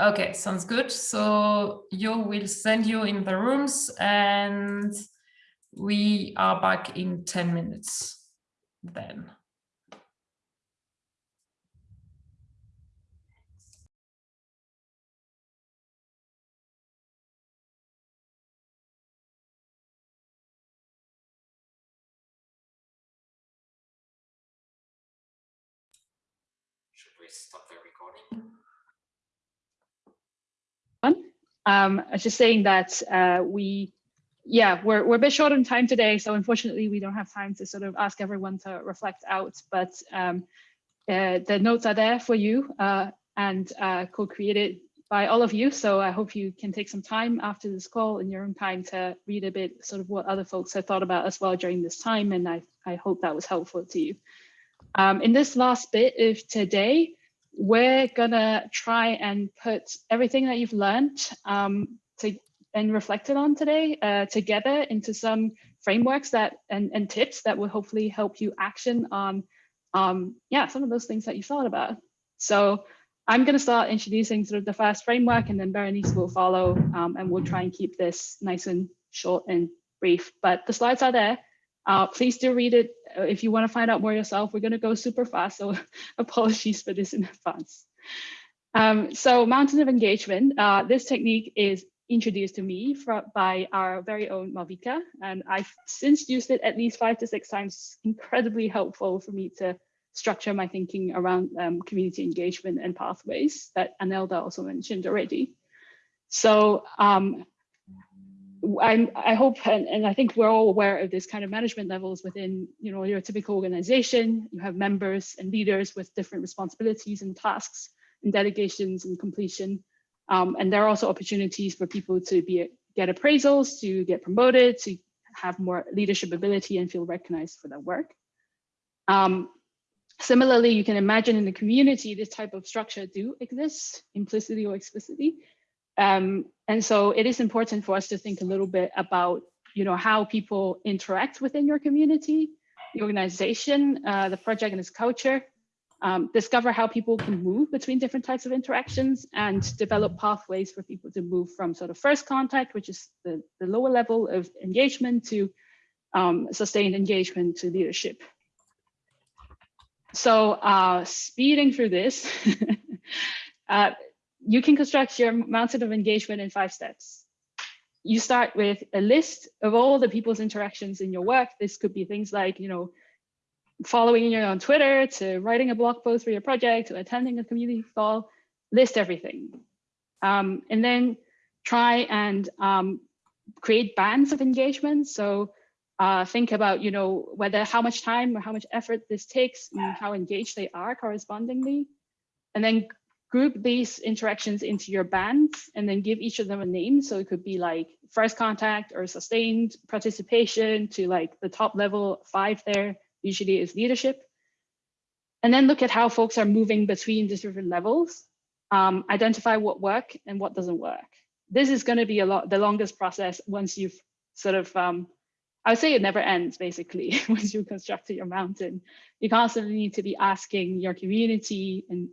Okay, sounds good. So Yo will send you in the rooms and we are back in 10 minutes then. Um, I was just saying that uh, we, yeah, we're, we're a bit short on time today. So unfortunately, we don't have time to sort of ask everyone to reflect out, but um, uh, the notes are there for you uh, and uh, co-created by all of you. So I hope you can take some time after this call in your own time to read a bit sort of what other folks have thought about as well during this time. And I, I hope that was helpful to you. Um, in this last bit of today, we're gonna try and put everything that you've learned um, to, and reflected on today uh, together into some frameworks that and, and tips that will hopefully help you action on um, yeah some of those things that you thought about. So I'm going to start introducing sort of the first framework and then Berenice will follow um, and we'll try and keep this nice and short and brief. But the slides are there. Uh, please do read it uh, if you want to find out more yourself. We're going to go super fast, so apologies for this in advance. Um, so mountain of engagement, uh, this technique is introduced to me by our very own Malvika, and I've since used it at least five to six times. Incredibly helpful for me to structure my thinking around um, community engagement and pathways that Anelda also mentioned already. So um, I'm, I hope, and, and, I think we're all aware of this kind of management levels within, you know, your typical organization. You have members and leaders with different responsibilities and tasks and delegations and completion. Um, and there are also opportunities for people to be get appraisals, to get promoted, to have more leadership ability and feel recognized for their work. Um, similarly, you can imagine in the community, this type of structure do exist implicitly or explicitly. Um, and so it is important for us to think a little bit about, you know, how people interact within your community, the organization, uh, the project and its culture, um, discover how people can move between different types of interactions and develop pathways for people to move from sort of first contact, which is the, the lower level of engagement to um, sustained engagement to leadership. So uh, speeding through this, uh, you can construct your mountain of engagement in five steps. You start with a list of all the people's interactions in your work. This could be things like, you know, following you on Twitter to writing a blog post for your project to attending a community call, list everything. Um, and then try and um, create bands of engagement. So uh, think about, you know, whether how much time or how much effort this takes and how engaged they are correspondingly. And then group these interactions into your bands and then give each of them a name. So it could be like first contact or sustained participation to like the top level five there usually is leadership. And then look at how folks are moving between the different levels. Um, identify what work and what doesn't work. This is going to be a lot the longest process once you've sort of um, I would say it never ends basically once you construct your mountain. You constantly need to be asking your community and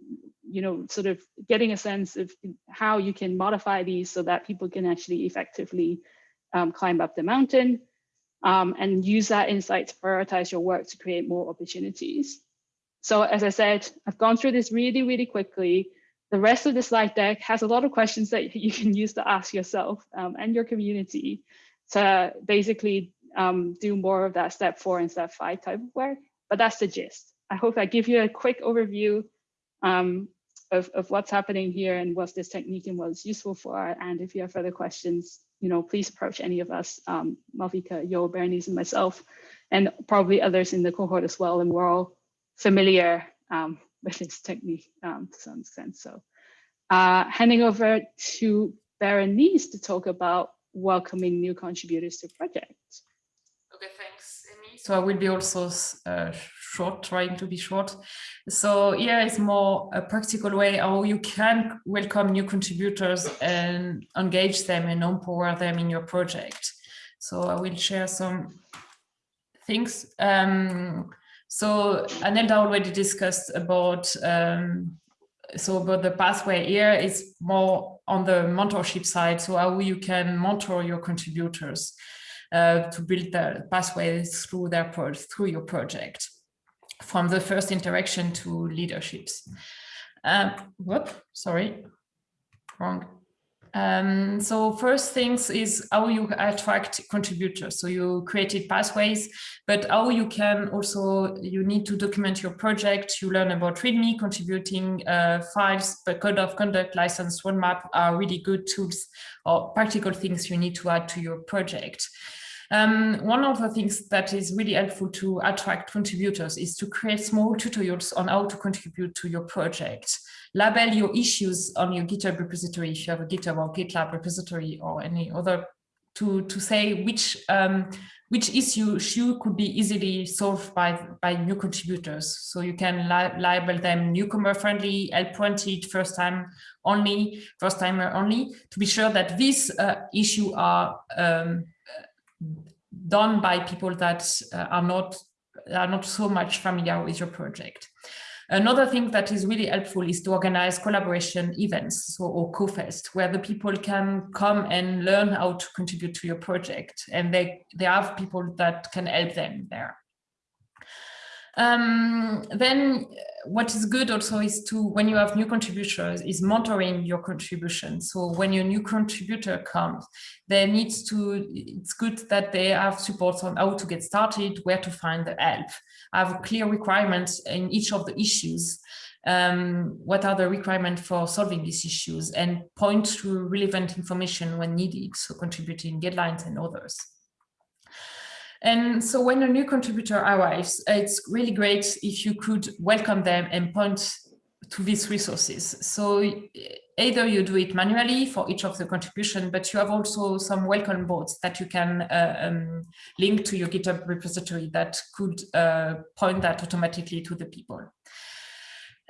you know, sort of getting a sense of how you can modify these so that people can actually effectively um, climb up the mountain. Um, and use that insight to prioritize your work to create more opportunities. So as I said, I've gone through this really, really quickly. The rest of the slide deck has a lot of questions that you can use to ask yourself um, and your community to basically um, do more of that step four and step five type of work. But that's the gist. I hope I give you a quick overview um, of, of what's happening here and what this technique and what it's useful for. And if you have further questions, you know, please approach any of us, um, Malvika, Yo, Bernice, and myself, and probably others in the cohort as well. And we're all familiar um, with this technique um, to some extent. So uh, handing over to Berenice to talk about welcoming new contributors to projects. So I will be also uh, short, trying to be short. So here is more a practical way how you can welcome new contributors and engage them and empower them in your project. So I will share some things. Um, so Anelda already discussed about um, so but the pathway here is more on the mentorship side. So how you can mentor your contributors to build the pathways through their through your project, from the first interaction to leaderships. Um, whoop, sorry, wrong. Um, so first things is how you attract contributors. So you created pathways, but how you can also, you need to document your project. You learn about README, contributing uh, files, code of conduct, license, roadmap are really good tools or practical things you need to add to your project. Um, one of the things that is really helpful to attract contributors is to create small tutorials on how to contribute to your project. Label your issues on your GitHub repository if you have a GitHub or GitLab repository or any other to, to say which um, which issue could be easily solved by, by new contributors. So you can li label them newcomer friendly, help wanted, first time only, first timer only, to be sure that these uh, issue are um, done by people that uh, are not are not so much familiar with your project. Another thing that is really helpful is to organize collaboration events so, or CoFest where the people can come and learn how to contribute to your project and they, they have people that can help them there. Um, then what is good also is to, when you have new contributors, is monitoring your contribution. So when your new contributor comes, there needs to, it's good that they have support on how to get started, where to find the help, have clear requirements in each of the issues. Um, what are the requirements for solving these issues and point to relevant information when needed, so contributing guidelines and others. And so when a new contributor arrives, it's really great if you could welcome them and point to these resources. So either you do it manually for each of the contribution, but you have also some welcome bots that you can uh, um, link to your GitHub repository that could uh, point that automatically to the people.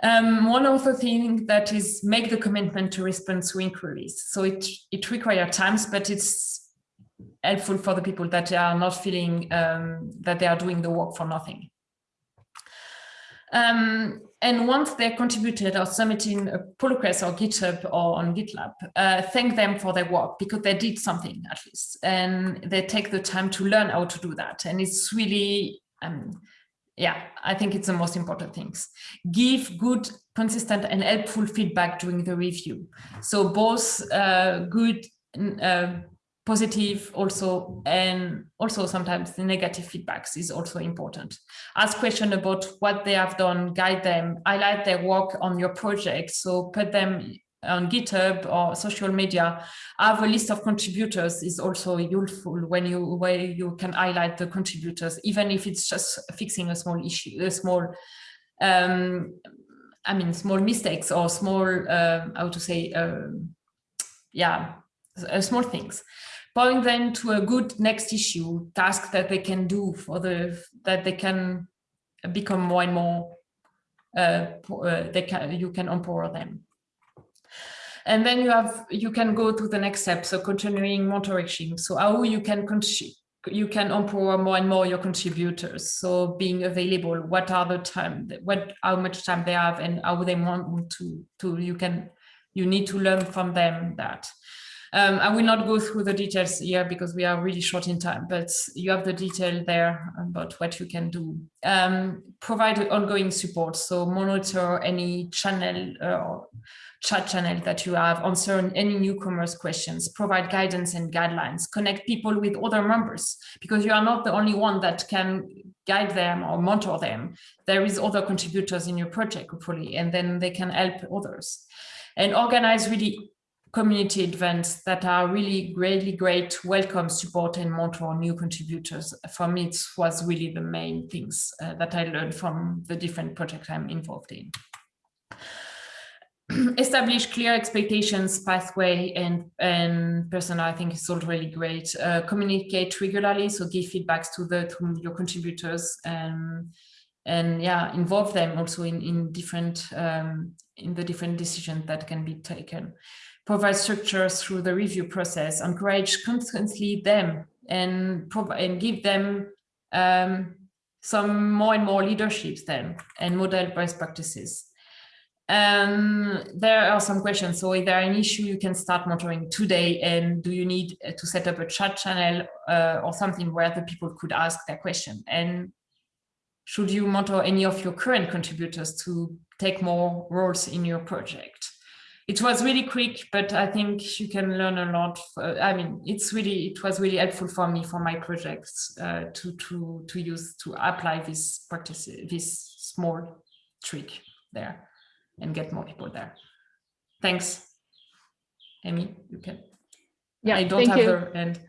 Um, one other thing that is make the commitment to respond to inquiries. So it, it requires times, but it's helpful for the people that are not feeling um, that they are doing the work for nothing. Um, and once they're contributed or submitting a pull request or GitHub or on GitLab, uh, thank them for their work because they did something at least, and they take the time to learn how to do that. And it's really, um, yeah, I think it's the most important things. Give good, consistent and helpful feedback during the review. So both uh, good uh, positive also and also sometimes the negative feedbacks is also important. Ask question about what they have done guide them. Highlight their work on your project so put them on github or social media. Have a list of contributors is also useful when you where you can highlight the contributors even if it's just fixing a small issue a small um i mean small mistakes or small uh, how to say um, yeah uh, small things point them to a good next issue task that they can do for the that they can become more and more uh, uh, they can you can empower them. And then you have you can go to the next step so continuing monitoring so how you can you can empower more and more your contributors. So being available what are the time what how much time they have and how they want to to you can you need to learn from them that Um, I will not go through the details here because we are really short in time, but you have the detail there about what you can do. Um, provide ongoing support, so monitor any channel or chat channel that you have, answer any newcomers questions, provide guidance and guidelines, connect people with other members, because you are not the only one that can guide them or mentor them. There is other contributors in your project, hopefully, and then they can help others. And organize really community events that are really really great welcome support and mentor new contributors. For me it was really the main things uh, that i learned from the different projects i'm involved in. Establish clear expectations pathway and and persona i think is all really great. Uh, communicate regularly so give feedbacks to the to your contributors and and yeah involve them also in in different um, in the different decisions that can be taken provide structures through the review process encourage constantly them and and give them um, some more and more leaderships then and model best practices um, there are some questions. So if there are an issue, you can start monitoring today. And do you need to set up a chat channel uh, or something where the people could ask their question? And should you mentor any of your current contributors to take more roles in your project? It was really quick, but I think you can learn a lot. Uh, I mean, it's really, it was really helpful for me for my projects uh, to, to, to use, to apply this practice, this small trick there and get more people there. Thanks. Amy, you can. Yeah, I don't have you. the end.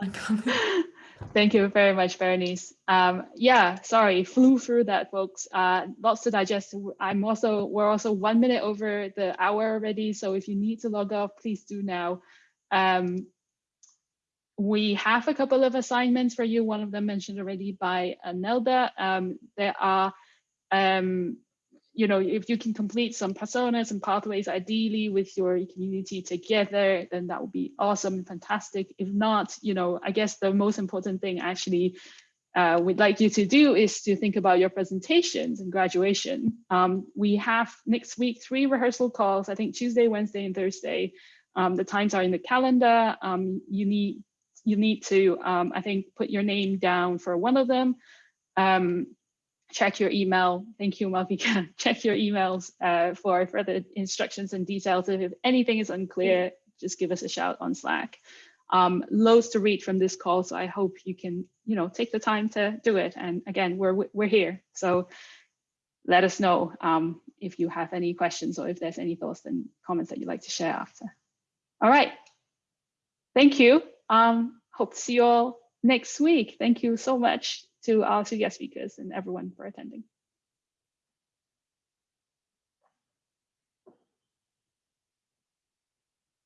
Thank you very much, Bernice. Um, yeah, sorry, flew through that, folks. Uh, lots to digest. I'm also, we're also one minute over the hour already. So if you need to log off, please do now. Um, we have a couple of assignments for you. One of them mentioned already by Anelda. Um, there are um, you know, if you can complete some personas and pathways, ideally with your community together, then that would be awesome and fantastic. If not, you know, I guess the most important thing actually uh, we'd like you to do is to think about your presentations and graduation. Um, we have next week three rehearsal calls, I think Tuesday, Wednesday, and Thursday. Um, the times are in the calendar. Um, you need you need to, um, I think, put your name down for one of them. Check your email. Thank you, Malvika. check your emails uh, for further instructions and details. If anything is unclear, just give us a shout on Slack. Um, loads to read from this call, so I hope you can, you know, take the time to do it. And again, we're we're here, so let us know um, if you have any questions or if there's any thoughts and comments that you'd like to share after. All right, thank you. Um, hope to see you all next week. Thank you so much to uh, our two guest speakers and everyone for attending.